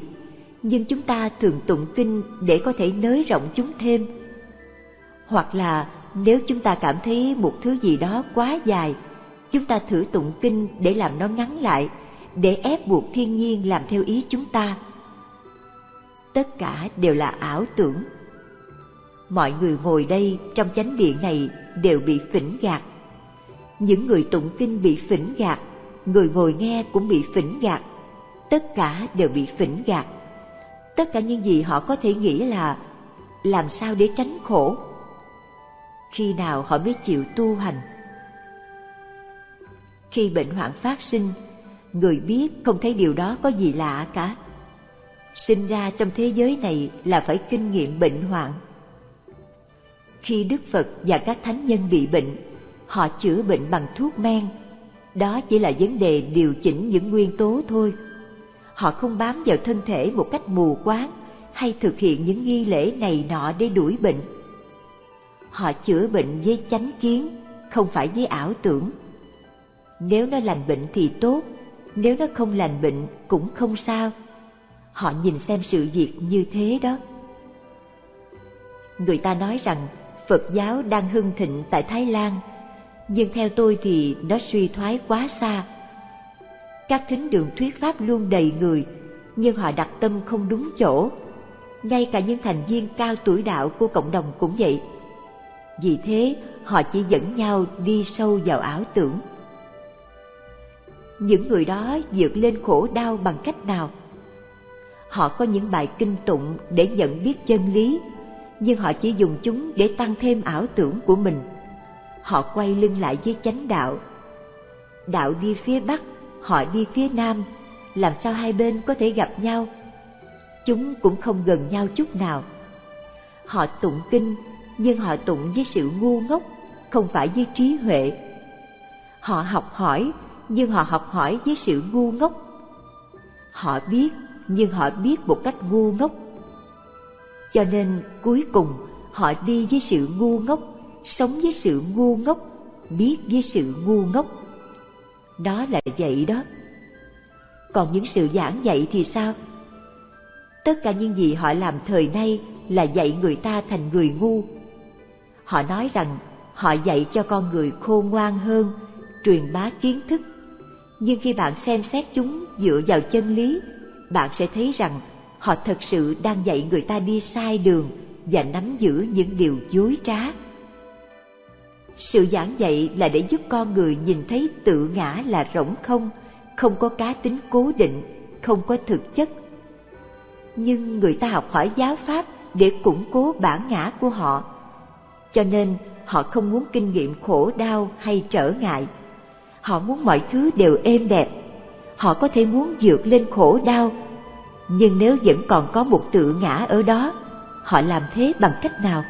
nhưng chúng ta thường tụng kinh để có thể nới rộng chúng thêm. Hoặc là nếu chúng ta cảm thấy một thứ gì đó quá dài, chúng ta thử tụng kinh để làm nó ngắn lại, để ép buộc thiên nhiên làm theo ý chúng ta. Tất cả đều là ảo tưởng. Mọi người ngồi đây trong chánh điện này đều bị phỉnh gạt những người tụng kinh bị phỉnh gạt, người ngồi nghe cũng bị phỉnh gạt. Tất cả đều bị phỉnh gạt. Tất cả những gì họ có thể nghĩ là, làm sao để tránh khổ? Khi nào họ mới chịu tu hành? Khi bệnh hoạn phát sinh, người biết không thấy điều đó có gì lạ cả. Sinh ra trong thế giới này là phải kinh nghiệm bệnh hoạn. Khi đức phật và các thánh nhân bị bệnh họ chữa bệnh bằng thuốc men đó chỉ là vấn đề điều chỉnh những nguyên tố thôi họ không bám vào thân thể một cách mù quáng hay thực hiện những nghi lễ này nọ để đuổi bệnh họ chữa bệnh với chánh kiến không phải với ảo tưởng. Nếu nó lành bệnh thì tốt, nếu nó không lành bệnh cũng không sao. Họ nhìn xem sự việc như thế đó. Người ta nói rằng Phật giáo đang hưng thịnh tại Thái Lan, nhưng theo tôi thì nó suy thoái quá xa. Các thính đường thuyết pháp luôn đầy người, nhưng họ đặt tâm không đúng chỗ. Ngay cả những thành viên cao tuổi đạo của cộng đồng cũng vậy. Vì thế, họ chỉ dẫn nhau đi sâu vào ảo tưởng. Những người đó vượt lên khổ đau bằng cách nào? Họ có những bài kinh tụng để nhận biết chân lý, nhưng họ chỉ dùng chúng để tăng thêm ảo tưởng của mình. Họ quay lưng lại với chánh đạo. Đạo đi phía bắc, họ đi phía nam, làm sao hai bên có thể gặp nhau? Chúng cũng không gần nhau chút nào. Họ tụng kinh, nhưng họ tụng với sự ngu ngốc, không phải với trí huệ. Họ học hỏi, nhưng họ học hỏi với sự ngu ngốc. Họ biết, nhưng họ biết một cách ngu ngốc. Cho nên cuối cùng họ đi với sự ngu ngốc, sống với sự ngu ngốc, biết với sự ngu ngốc. Đó là vậy đó. Còn những sự giảng dạy thì sao? Tất cả những gì họ làm thời nay là dạy người ta thành người ngu. Họ nói rằng họ dạy cho con người khôn ngoan hơn, truyền bá kiến thức. Nhưng khi bạn xem xét chúng dựa vào chân lý, bạn sẽ thấy rằng họ thật sự đang dạy người ta đi sai đường và nắm giữ những điều dối trá. Sự giảng dạy là để giúp con người nhìn thấy tự ngã là rỗng không, không có cá tính cố định, không có thực chất. Nhưng người ta học hỏi giáo pháp để củng cố bản ngã của họ. Cho nên họ không muốn kinh nghiệm khổ đau hay trở ngại. Họ muốn mọi thứ đều êm đẹp. Họ có thể muốn vượt lên khổ đau, nhưng nếu vẫn còn có một tự ngã ở đó, họ làm thế bằng cách nào?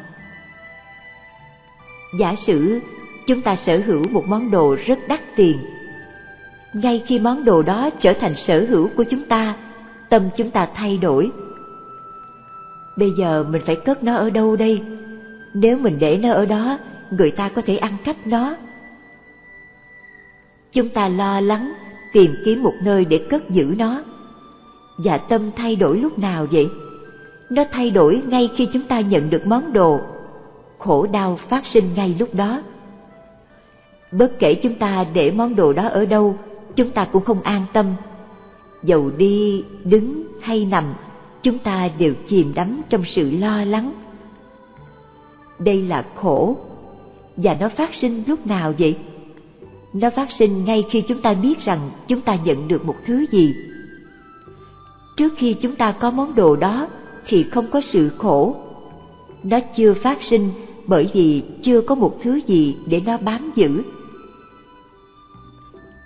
Giả sử chúng ta sở hữu một món đồ rất đắt tiền. Ngay khi món đồ đó trở thành sở hữu của chúng ta, tâm chúng ta thay đổi. Bây giờ mình phải cất nó ở đâu đây? Nếu mình để nó ở đó, người ta có thể ăn cắp nó. Chúng ta lo lắng tìm kiếm một nơi để cất giữ nó. Và tâm thay đổi lúc nào vậy? Nó thay đổi ngay khi chúng ta nhận được món đồ. Khổ đau phát sinh ngay lúc đó. Bất kể chúng ta để món đồ đó ở đâu, chúng ta cũng không an tâm. Dầu đi, đứng hay nằm, chúng ta đều chìm đắm trong sự lo lắng. Đây là khổ, và nó phát sinh lúc nào vậy? Nó phát sinh ngay khi chúng ta biết rằng chúng ta nhận được một thứ gì. Trước khi chúng ta có món đồ đó thì không có sự khổ. Nó chưa phát sinh bởi vì chưa có một thứ gì để nó bám giữ.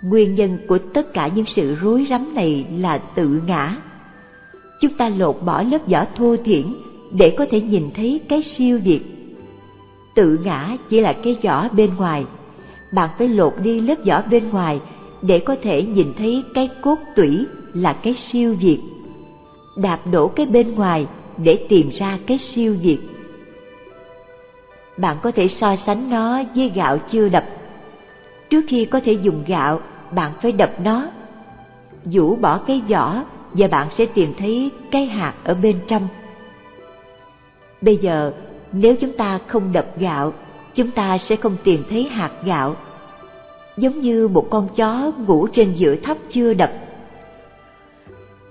Nguyên nhân của tất cả những sự rối rắm này là tự ngã. Chúng ta lột bỏ lớp vỏ thô thiển để có thể nhìn thấy cái siêu việt. Tự ngã chỉ là cái vỏ bên ngoài, bạn phải lột đi lớp vỏ bên ngoài để có thể nhìn thấy cái cốt tủy là cái siêu việt. Đạp đổ cái bên ngoài để tìm ra cái siêu việt. Bạn có thể so sánh nó với gạo chưa đập. Trước khi có thể dùng gạo, bạn phải đập nó. Vũ bỏ cái vỏ và bạn sẽ tìm thấy cái hạt ở bên trong. Bây giờ, nếu chúng ta không đập gạo, chúng ta sẽ không tìm thấy hạt gạo. Giống như một con chó ngủ trên giữa thấp chưa đập.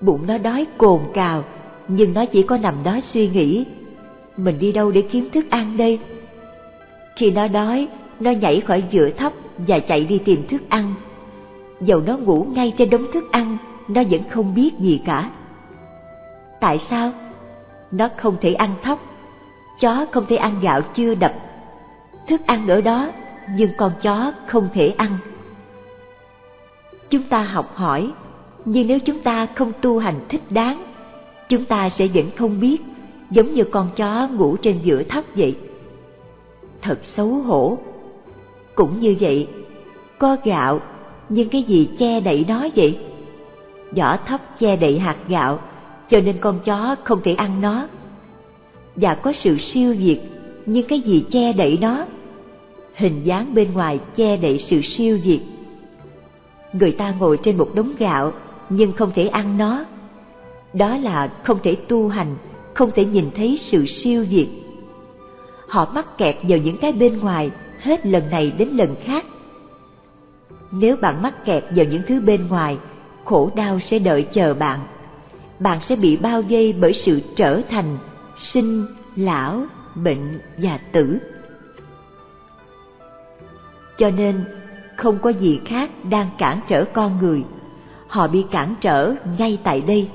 Bụng nó đói cồn cào, nhưng nó chỉ có nằm đó suy nghĩ, mình đi đâu để kiếm thức ăn đây? Khi nó đói, nó nhảy khỏi giữa thấp và chạy đi tìm thức ăn. Dầu nó ngủ ngay trên đống thức ăn, nó vẫn không biết gì cả. Tại sao? Nó không thể ăn thóc, chó không thể ăn gạo chưa đập. Thức ăn ở đó, nhưng con chó không thể ăn. Chúng ta học hỏi, nhưng nếu chúng ta không tu hành thích đáng, chúng ta sẽ vẫn không biết, giống như con chó ngủ trên giữa thóc vậy. Thật xấu hổ. Cũng như vậy, có gạo, nhưng cái gì che đậy nó vậy? vỏ thóc che đậy hạt gạo, cho nên con chó không thể ăn nó. Và có sự siêu diệt, nhưng cái gì che đậy nó? hình dáng bên ngoài che đậy sự siêu diệt. Người ta ngồi trên một đống gạo nhưng không thể ăn nó. Đó là không thể tu hành, không thể nhìn thấy sự siêu diệt. Họ mắc kẹt vào những cái bên ngoài hết lần này đến lần khác. Nếu bạn mắc kẹt vào những thứ bên ngoài, khổ đau sẽ đợi chờ bạn. Bạn sẽ bị bao vây bởi sự trở thành sinh, lão, bệnh và tử. Cho nên, không có gì khác đang cản trở con người. Họ bị cản trở ngay tại đây.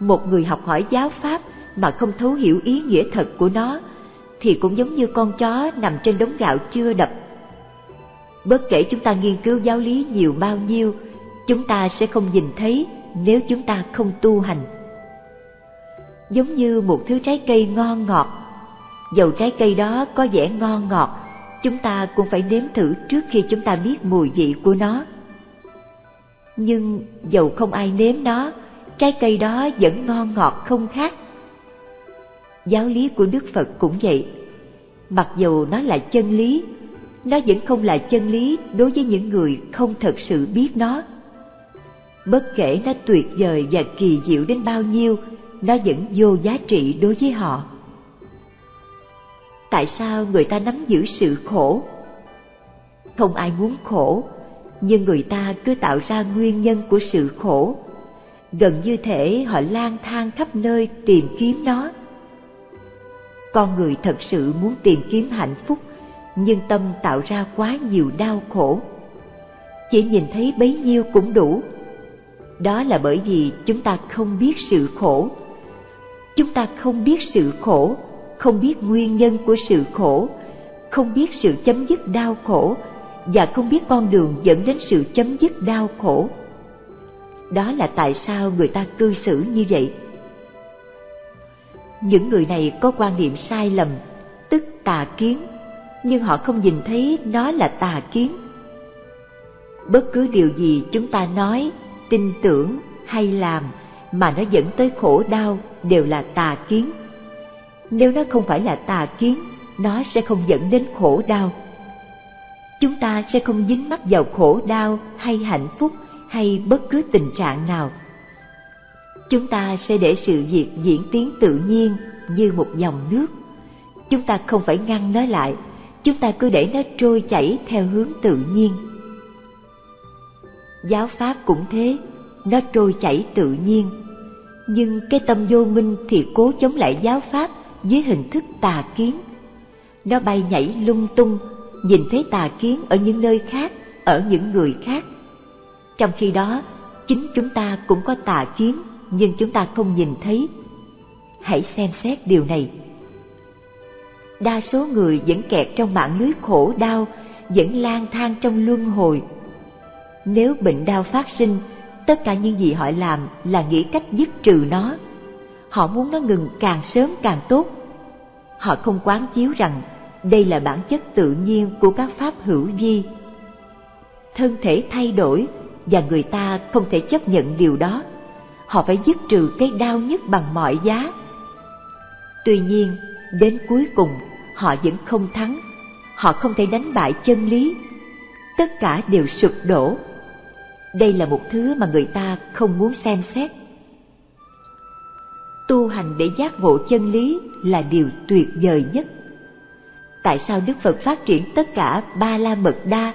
Một người học hỏi giáo pháp mà không thấu hiểu ý nghĩa thật của nó thì cũng giống như con chó nằm trên đống gạo chưa đập. Bất kể chúng ta nghiên cứu giáo lý nhiều bao nhiêu, chúng ta sẽ không nhìn thấy nếu chúng ta không tu hành. Giống như một thứ trái cây ngon ngọt, dầu trái cây đó có vẻ ngon ngọt, chúng ta cũng phải nếm thử trước khi chúng ta biết mùi vị của nó. Nhưng dầu không ai nếm nó, trái cây đó vẫn ngon ngọt không khác giáo lý của Đức Phật cũng vậy. Mặc dù nó là chân lý, nó vẫn không là chân lý đối với những người không thật sự biết nó. Bất kể nó tuyệt vời và kỳ diệu đến bao nhiêu, nó vẫn vô giá trị đối với họ. Tại sao người ta nắm giữ sự khổ? Không ai muốn khổ, nhưng người ta cứ tạo ra nguyên nhân của sự khổ. Gần như thể họ lang thang khắp nơi tìm kiếm nó con người thật sự muốn tìm kiếm hạnh phúc, nhưng tâm tạo ra quá nhiều đau khổ. Chỉ nhìn thấy bấy nhiêu cũng đủ. Đó là bởi vì chúng ta không biết sự khổ. Chúng ta không biết sự khổ, không biết nguyên nhân của sự khổ, không biết sự chấm dứt đau khổ, và không biết con đường dẫn đến sự chấm dứt đau khổ. Đó là tại sao người ta cư xử như vậy những người này có quan niệm sai lầm, tức tà kiến, nhưng họ không nhìn thấy nó là tà kiến. Bất cứ điều gì chúng ta nói, tin tưởng hay làm mà nó dẫn tới khổ đau đều là tà kiến. Nếu nó không phải là tà kiến, nó sẽ không dẫn đến khổ đau. Chúng ta sẽ không dính mắc vào khổ đau hay hạnh phúc hay bất cứ tình trạng nào chúng ta sẽ để sự việc diễn tiến tự nhiên như một dòng nước. Chúng ta không phải ngăn nó lại, chúng ta cứ để nó trôi chảy theo hướng tự nhiên. Giáo pháp cũng thế, nó trôi chảy tự nhiên. Nhưng cái tâm vô minh thì cố chống lại giáo pháp dưới hình thức tà kiến. Nó bay nhảy lung tung, nhìn thấy tà kiến ở những nơi khác, ở những người khác. Trong khi đó, chính chúng ta cũng có tà kiến nhưng chúng ta không nhìn thấy. Hãy xem xét điều này. Đa số người vẫn kẹt trong mạng lưới khổ đau, vẫn lang thang trong luân hồi. Nếu bệnh đau phát sinh, tất cả những gì họ làm là nghĩ cách dứt trừ nó. Họ muốn nó ngừng càng sớm càng tốt. Họ không quán chiếu rằng đây là bản chất tự nhiên của các pháp hữu vi. Thân thể thay đổi và người ta không thể chấp nhận điều đó họ phải dứt trừ cái đau nhất bằng mọi giá. Tuy nhiên, đến cuối cùng họ vẫn không thắng, họ không thể đánh bại chân lý. Tất cả đều sụp đổ. Đây là một thứ mà người ta không muốn xem xét. Tu hành để giác ngộ chân lý là điều tuyệt vời nhất. Tại sao Đức Phật phát triển tất cả ba la mật đa?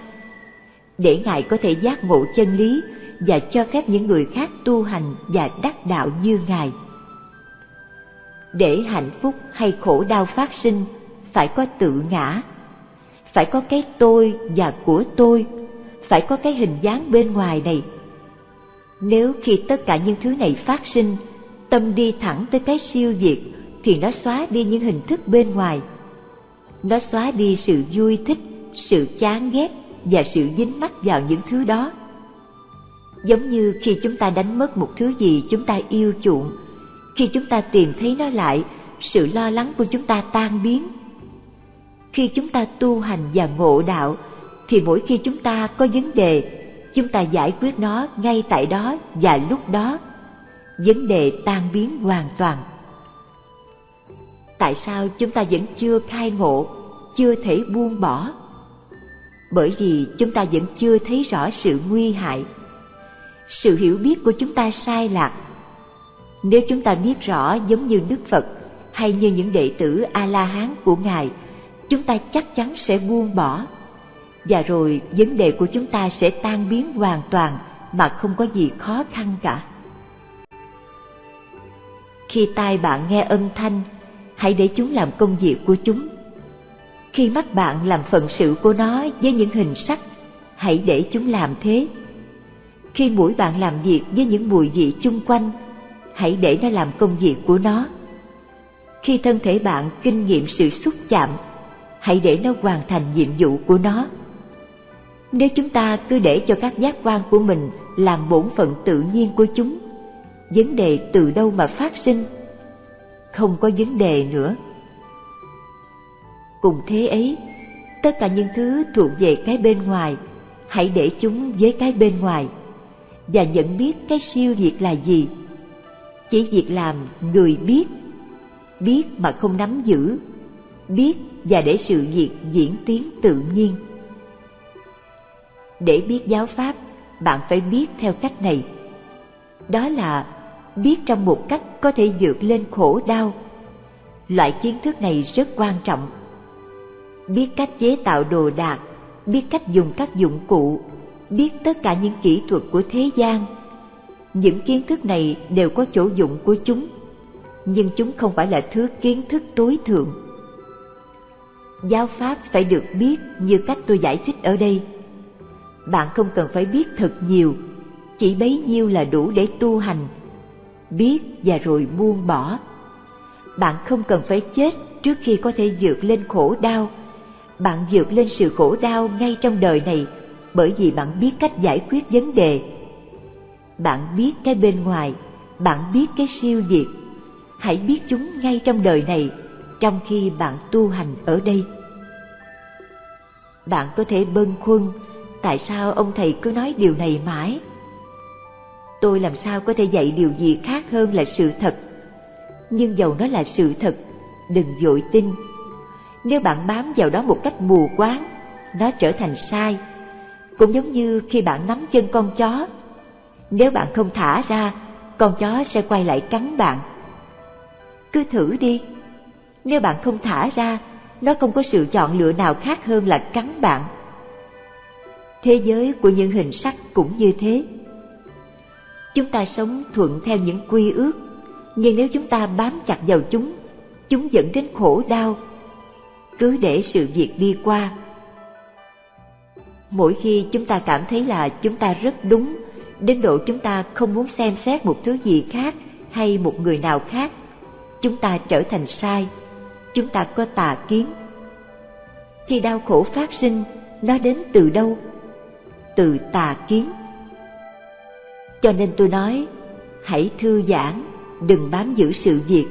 Để Ngài có thể giác ngộ chân lý và cho phép những người khác tu hành và đắc đạo như Ngài. Để hạnh phúc hay khổ đau phát sinh, phải có tự ngã, phải có cái tôi và của tôi, phải có cái hình dáng bên ngoài này. Nếu khi tất cả những thứ này phát sinh, tâm đi thẳng tới cái siêu diệt, thì nó xóa đi những hình thức bên ngoài. Nó xóa đi sự vui thích, sự chán ghét và sự dính mắc vào những thứ đó Giống như khi chúng ta đánh mất một thứ gì chúng ta yêu chuộng, khi chúng ta tìm thấy nó lại, sự lo lắng của chúng ta tan biến. Khi chúng ta tu hành và ngộ đạo, thì mỗi khi chúng ta có vấn đề, chúng ta giải quyết nó ngay tại đó và lúc đó. Vấn đề tan biến hoàn toàn. Tại sao chúng ta vẫn chưa khai ngộ? chưa thể buông bỏ bởi vì chúng ta vẫn chưa thấy rõ sự nguy hại sự hiểu biết của chúng ta sai lạc. Nếu chúng ta biết rõ giống như đức phật hay như những đệ tử a la hán của ngài, chúng ta chắc chắn sẽ buông bỏ. Và rồi vấn đề của chúng ta sẽ tan biến hoàn toàn mà không có gì khó khăn cả. Khi tai bạn nghe âm thanh, hãy để chúng làm công việc của chúng. Khi mắt bạn làm phận sự của nó với những hình sắc, hãy để chúng làm thế khi mũi bạn làm việc với những mùi vị chung quanh, hãy để nó làm công việc của nó. Khi thân thể bạn kinh nghiệm sự xúc chạm, hãy để nó hoàn thành nhiệm vụ của nó. Nếu chúng ta cứ để cho các giác quan của mình làm bổn phận tự nhiên của chúng, vấn đề từ đâu mà phát sinh? Không có vấn đề nữa. Cùng thế ấy, tất cả những thứ thuộc về cái bên ngoài, hãy để chúng với cái bên ngoài và nhận biết cái siêu việt là gì. Chỉ việc làm người biết biết mà không nắm giữ, biết và để sự việc diễn tiến tự nhiên. Để biết giáo pháp, bạn phải biết theo cách này. Đó là biết trong một cách có thể vượt lên khổ đau. Loại kiến thức này rất quan trọng. Biết cách chế tạo đồ đạc, biết cách dùng các dụng cụ biết tất cả những kỹ thuật của thế gian. Những kiến thức này đều có chỗ dụng của chúng, nhưng chúng không phải là thứ kiến thức tối thượng. Giáo pháp phải được biết như cách tôi giải thích ở đây. Bạn không cần phải biết thật nhiều, chỉ bấy nhiêu là đủ để tu hành, biết và rồi buông bỏ. Bạn không cần phải chết trước khi có thể vượt lên khổ đau. Bạn vượt lên sự khổ đau ngay trong đời này bởi vì bạn biết cách giải quyết vấn đề. Bạn biết cái bên ngoài, bạn biết cái siêu diệt hãy biết chúng ngay trong đời này, trong khi bạn tu hành ở đây. Bạn có thể bâng khuâng, tại sao ông thầy cứ nói điều này mãi? Tôi làm sao có thể dạy điều gì khác hơn là sự thật? Nhưng dầu nó là sự thật, đừng dội tin. Nếu bạn bám vào đó một cách mù quáng, nó trở thành sai cũng giống như khi bạn nắm chân con chó. Nếu bạn không thả ra, con chó sẽ quay lại cắn bạn. Cứ thử đi. Nếu bạn không thả ra, nó không có sự chọn lựa nào khác hơn là cắn bạn. Thế giới của những hình sắc cũng như thế. Chúng ta sống thuận theo những quy ước, nhưng nếu chúng ta bám chặt vào chúng chúng dẫn đến khổ đau. Cứ để sự việc đi qua mỗi khi chúng ta cảm thấy là chúng ta rất đúng, đến độ chúng ta không muốn xem xét một thứ gì khác hay một người nào khác, chúng ta trở thành sai, chúng ta có tà kiến. Khi đau khổ phát sinh, nó đến từ đâu? Từ tà kiến. Cho nên tôi nói, hãy thư giãn, đừng bám giữ sự việc.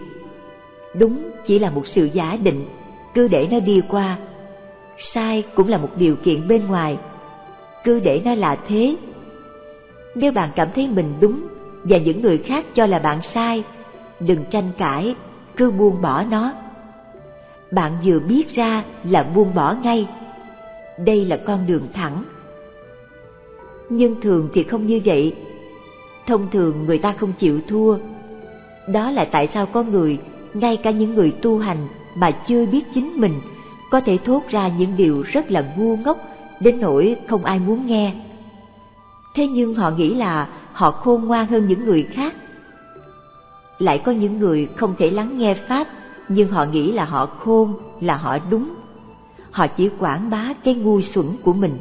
Đúng chỉ là một sự giả định, cứ để nó đi qua. Sai cũng là một điều kiện bên ngoài cứ để nó là thế. Nếu bạn cảm thấy mình đúng và những người khác cho là bạn sai, đừng tranh cãi, cứ buông bỏ nó. Bạn vừa biết ra là buông bỏ ngay. Đây là con đường thẳng. Nhưng thường thì không như vậy. Thông thường người ta không chịu thua. Đó là tại sao có người, ngay cả những người tu hành mà chưa biết chính mình, có thể thốt ra những điều rất là ngu ngốc đến nỗi không ai muốn nghe. Thế nhưng họ nghĩ là họ khôn ngoan hơn những người khác. Lại có những người không thể lắng nghe pháp, nhưng họ nghĩ là họ khôn, là họ đúng. Họ chỉ quảng bá cái ngu xuẩn của mình.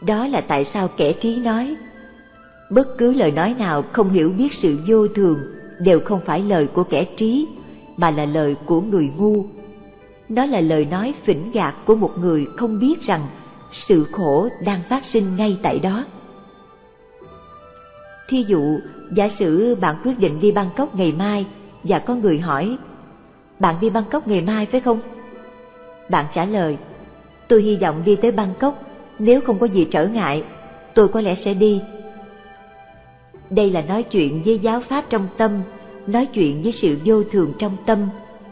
Đó là tại sao kẻ trí nói, bất cứ lời nói nào không hiểu biết sự vô thường đều không phải lời của kẻ trí, mà là lời của người ngu nó là lời nói phỉnh gạt của một người không biết rằng sự khổ đang phát sinh ngay tại đó. Thí dụ, giả sử bạn quyết định đi bangkok ngày mai và có người hỏi, bạn đi bangkok ngày mai phải không? Bạn trả lời, tôi hy vọng đi tới bangkok, nếu không có gì trở ngại, tôi có lẽ sẽ đi. Đây là nói chuyện với giáo pháp trong tâm, nói chuyện với sự vô thường trong tâm,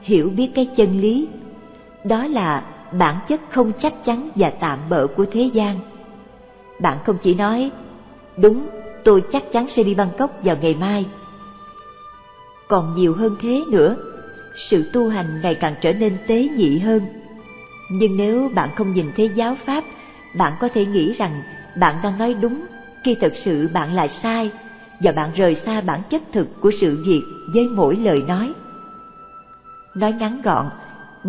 hiểu biết cái chân lý đó là bản chất không chắc chắn và tạm bỡ của thế gian. Bạn không chỉ nói, đúng, tôi chắc chắn sẽ đi Bangkok vào ngày mai. Còn nhiều hơn thế nữa, sự tu hành ngày càng trở nên tế nhị hơn. Nhưng nếu bạn không nhìn thấy giáo pháp, bạn có thể nghĩ rằng bạn đang nói đúng khi thật sự bạn là sai và bạn rời xa bản chất thực của sự việc với mỗi lời nói. Nói ngắn gọn,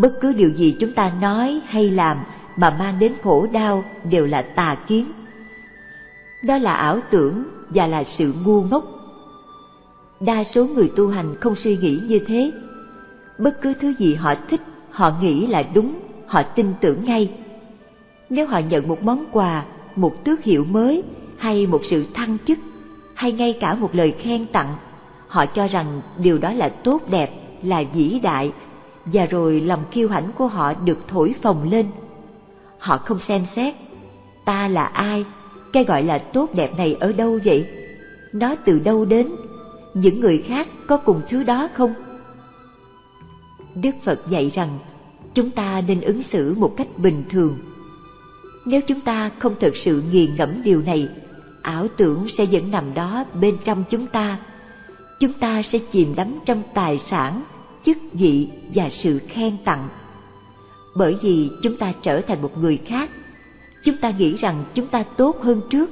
bất cứ điều gì chúng ta nói hay làm mà mang đến khổ đau đều là tà kiến. Đó là ảo tưởng và là sự ngu ngốc. Đa số người tu hành không suy nghĩ như thế. Bất cứ thứ gì họ thích, họ nghĩ là đúng, họ tin tưởng ngay. Nếu họ nhận một món quà, một tước hiệu mới hay một sự thăng chức hay ngay cả một lời khen tặng, họ cho rằng điều đó là tốt đẹp, là vĩ đại và rồi lòng kiêu hãnh của họ được thổi phồng lên. Họ không xem xét, ta là ai, cái gọi là tốt đẹp này ở đâu vậy? Nó từ đâu đến? Những người khác có cùng thứ đó không? Đức Phật dạy rằng chúng ta nên ứng xử một cách bình thường. Nếu chúng ta không thực sự nghiền ngẫm điều này, ảo tưởng sẽ vẫn nằm đó bên trong chúng ta. Chúng ta sẽ chìm đắm trong tài sản, chức vị và sự khen tặng. Bởi vì chúng ta trở thành một người khác, chúng ta nghĩ rằng chúng ta tốt hơn trước,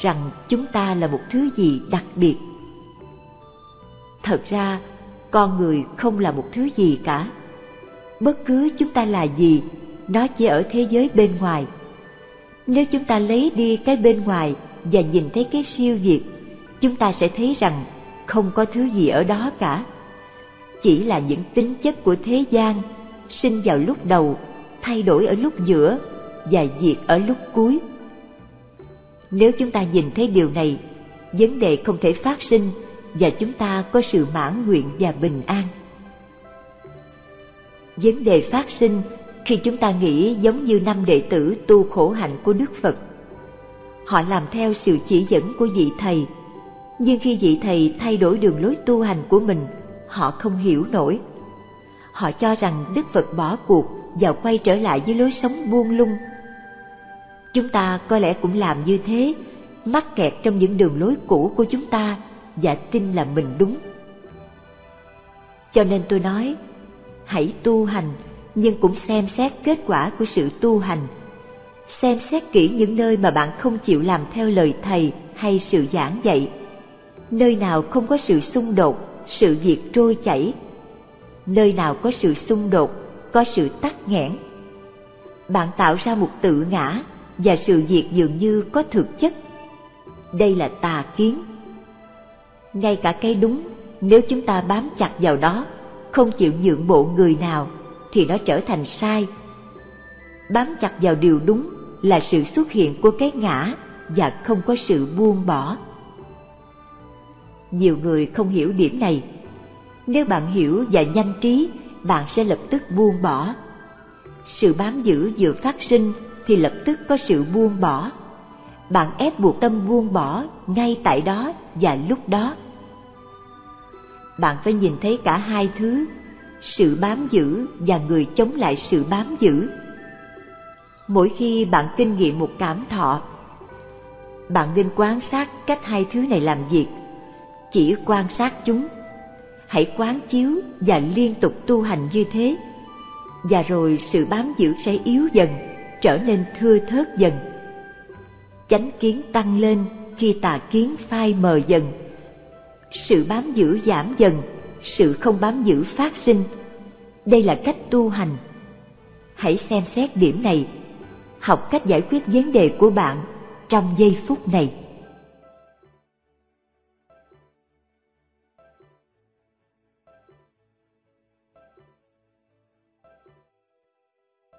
rằng chúng ta là một thứ gì đặc biệt. Thật ra, con người không là một thứ gì cả. Bất cứ chúng ta là gì, nó chỉ ở thế giới bên ngoài. Nếu chúng ta lấy đi cái bên ngoài và nhìn thấy cái siêu việt, chúng ta sẽ thấy rằng không có thứ gì ở đó cả chỉ là những tính chất của thế gian, sinh vào lúc đầu, thay đổi ở lúc giữa và diệt ở lúc cuối. Nếu chúng ta nhìn thấy điều này, vấn đề không thể phát sinh và chúng ta có sự mãn nguyện và bình an. Vấn đề phát sinh khi chúng ta nghĩ giống như năm đệ tử tu khổ hạnh của đức phật. Họ làm theo sự chỉ dẫn của vị thầy, nhưng khi vị thầy thay đổi đường lối tu hành của mình họ không hiểu nổi. Họ cho rằng Đức Phật bỏ cuộc và quay trở lại với lối sống buông lung. Chúng ta có lẽ cũng làm như thế, mắc kẹt trong những đường lối cũ của chúng ta và tin là mình đúng. Cho nên tôi nói, hãy tu hành nhưng cũng xem xét kết quả của sự tu hành. Xem xét kỹ những nơi mà bạn không chịu làm theo lời thầy hay sự giảng dạy. Nơi nào không có sự xung đột sự việc trôi chảy. Nơi nào có sự xung đột, có sự tắc nghẽn. Bạn tạo ra một tự ngã và sự việc dường như có thực chất. Đây là tà kiến. Ngay cả cái đúng, nếu chúng ta bám chặt vào đó, không chịu nhượng bộ người nào, thì nó trở thành sai. Bám chặt vào điều đúng là sự xuất hiện của cái ngã và không có sự buông bỏ nhiều người không hiểu điểm này. Nếu bạn hiểu và nhanh trí, bạn sẽ lập tức buông bỏ. Sự bám giữ vừa phát sinh thì lập tức có sự buông bỏ. Bạn ép buộc tâm buông bỏ ngay tại đó và lúc đó. Bạn phải nhìn thấy cả hai thứ, sự bám giữ và người chống lại sự bám giữ. Mỗi khi bạn kinh nghiệm một cảm thọ, bạn nên quan sát cách hai thứ này làm việc chỉ quan sát chúng. Hãy quán chiếu và liên tục tu hành như thế. Và rồi sự bám giữ sẽ yếu dần, trở nên thưa thớt dần. Chánh kiến tăng lên khi tà kiến phai mờ dần. Sự bám giữ giảm dần, sự không bám giữ phát sinh. Đây là cách tu hành. Hãy xem xét điểm này. Học cách giải quyết vấn đề của bạn trong giây phút này.